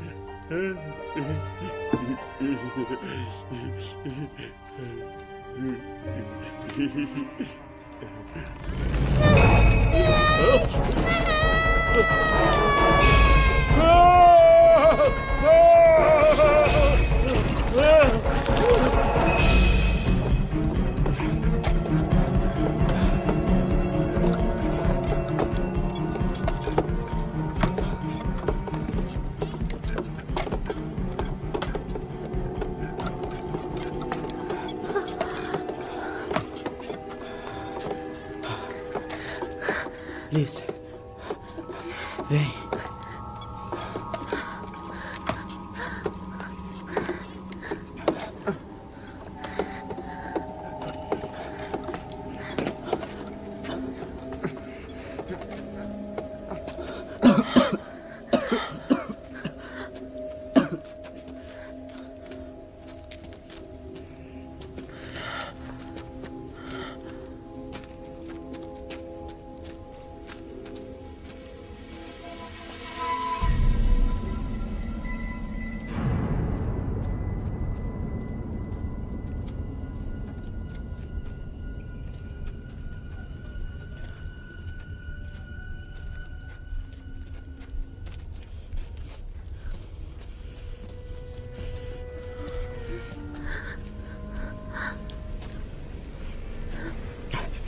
Liz.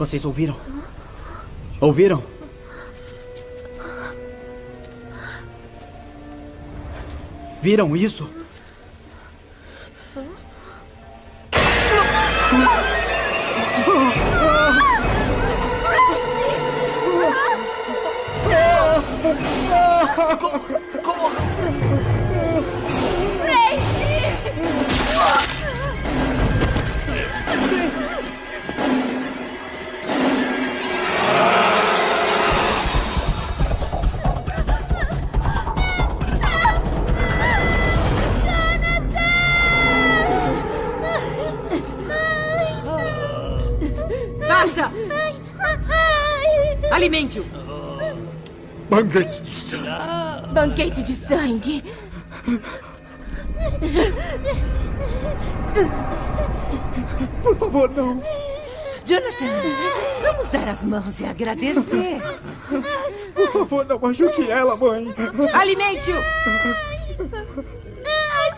Vocês ouviram? Ouviram? Viram isso? Banquete de sangue. Banquete de sangue. Por favor, não. Jonathan, vamos dar as mãos e agradecer. Por favor, não machuque ela, mãe. Alimente-o!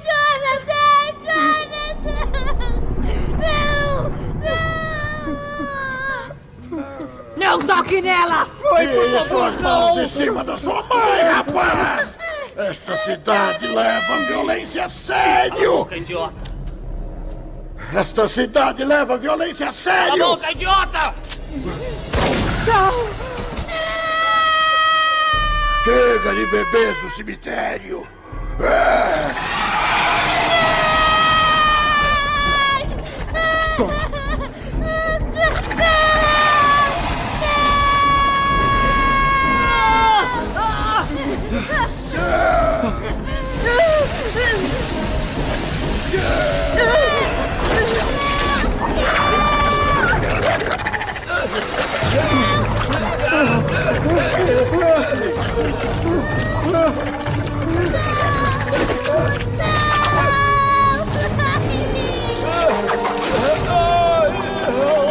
Jonathan! Jonathan! Não! Não toque nela! Tire suas mãos em cima da sua mãe, rapaz! Esta cidade leva a violência a sério! idiota! Esta cidade leva violência a sério! Cala a boca, idiota! Chega de bebês no cemitério! Não! Não! Não!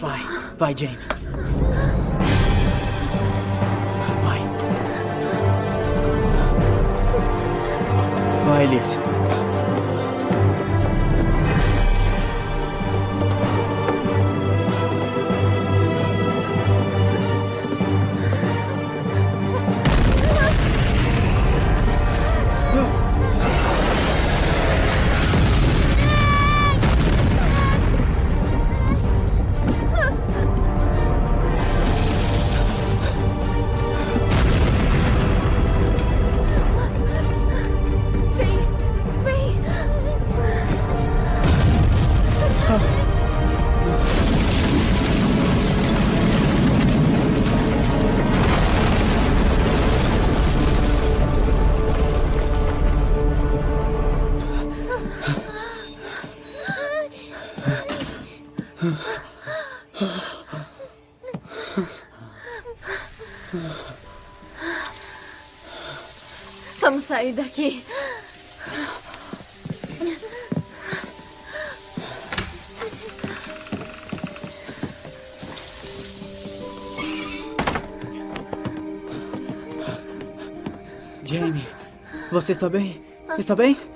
Vai, vai, Jane. Vai. Vai, Alice. sair daqui. Jamie, você está bem? Está bem?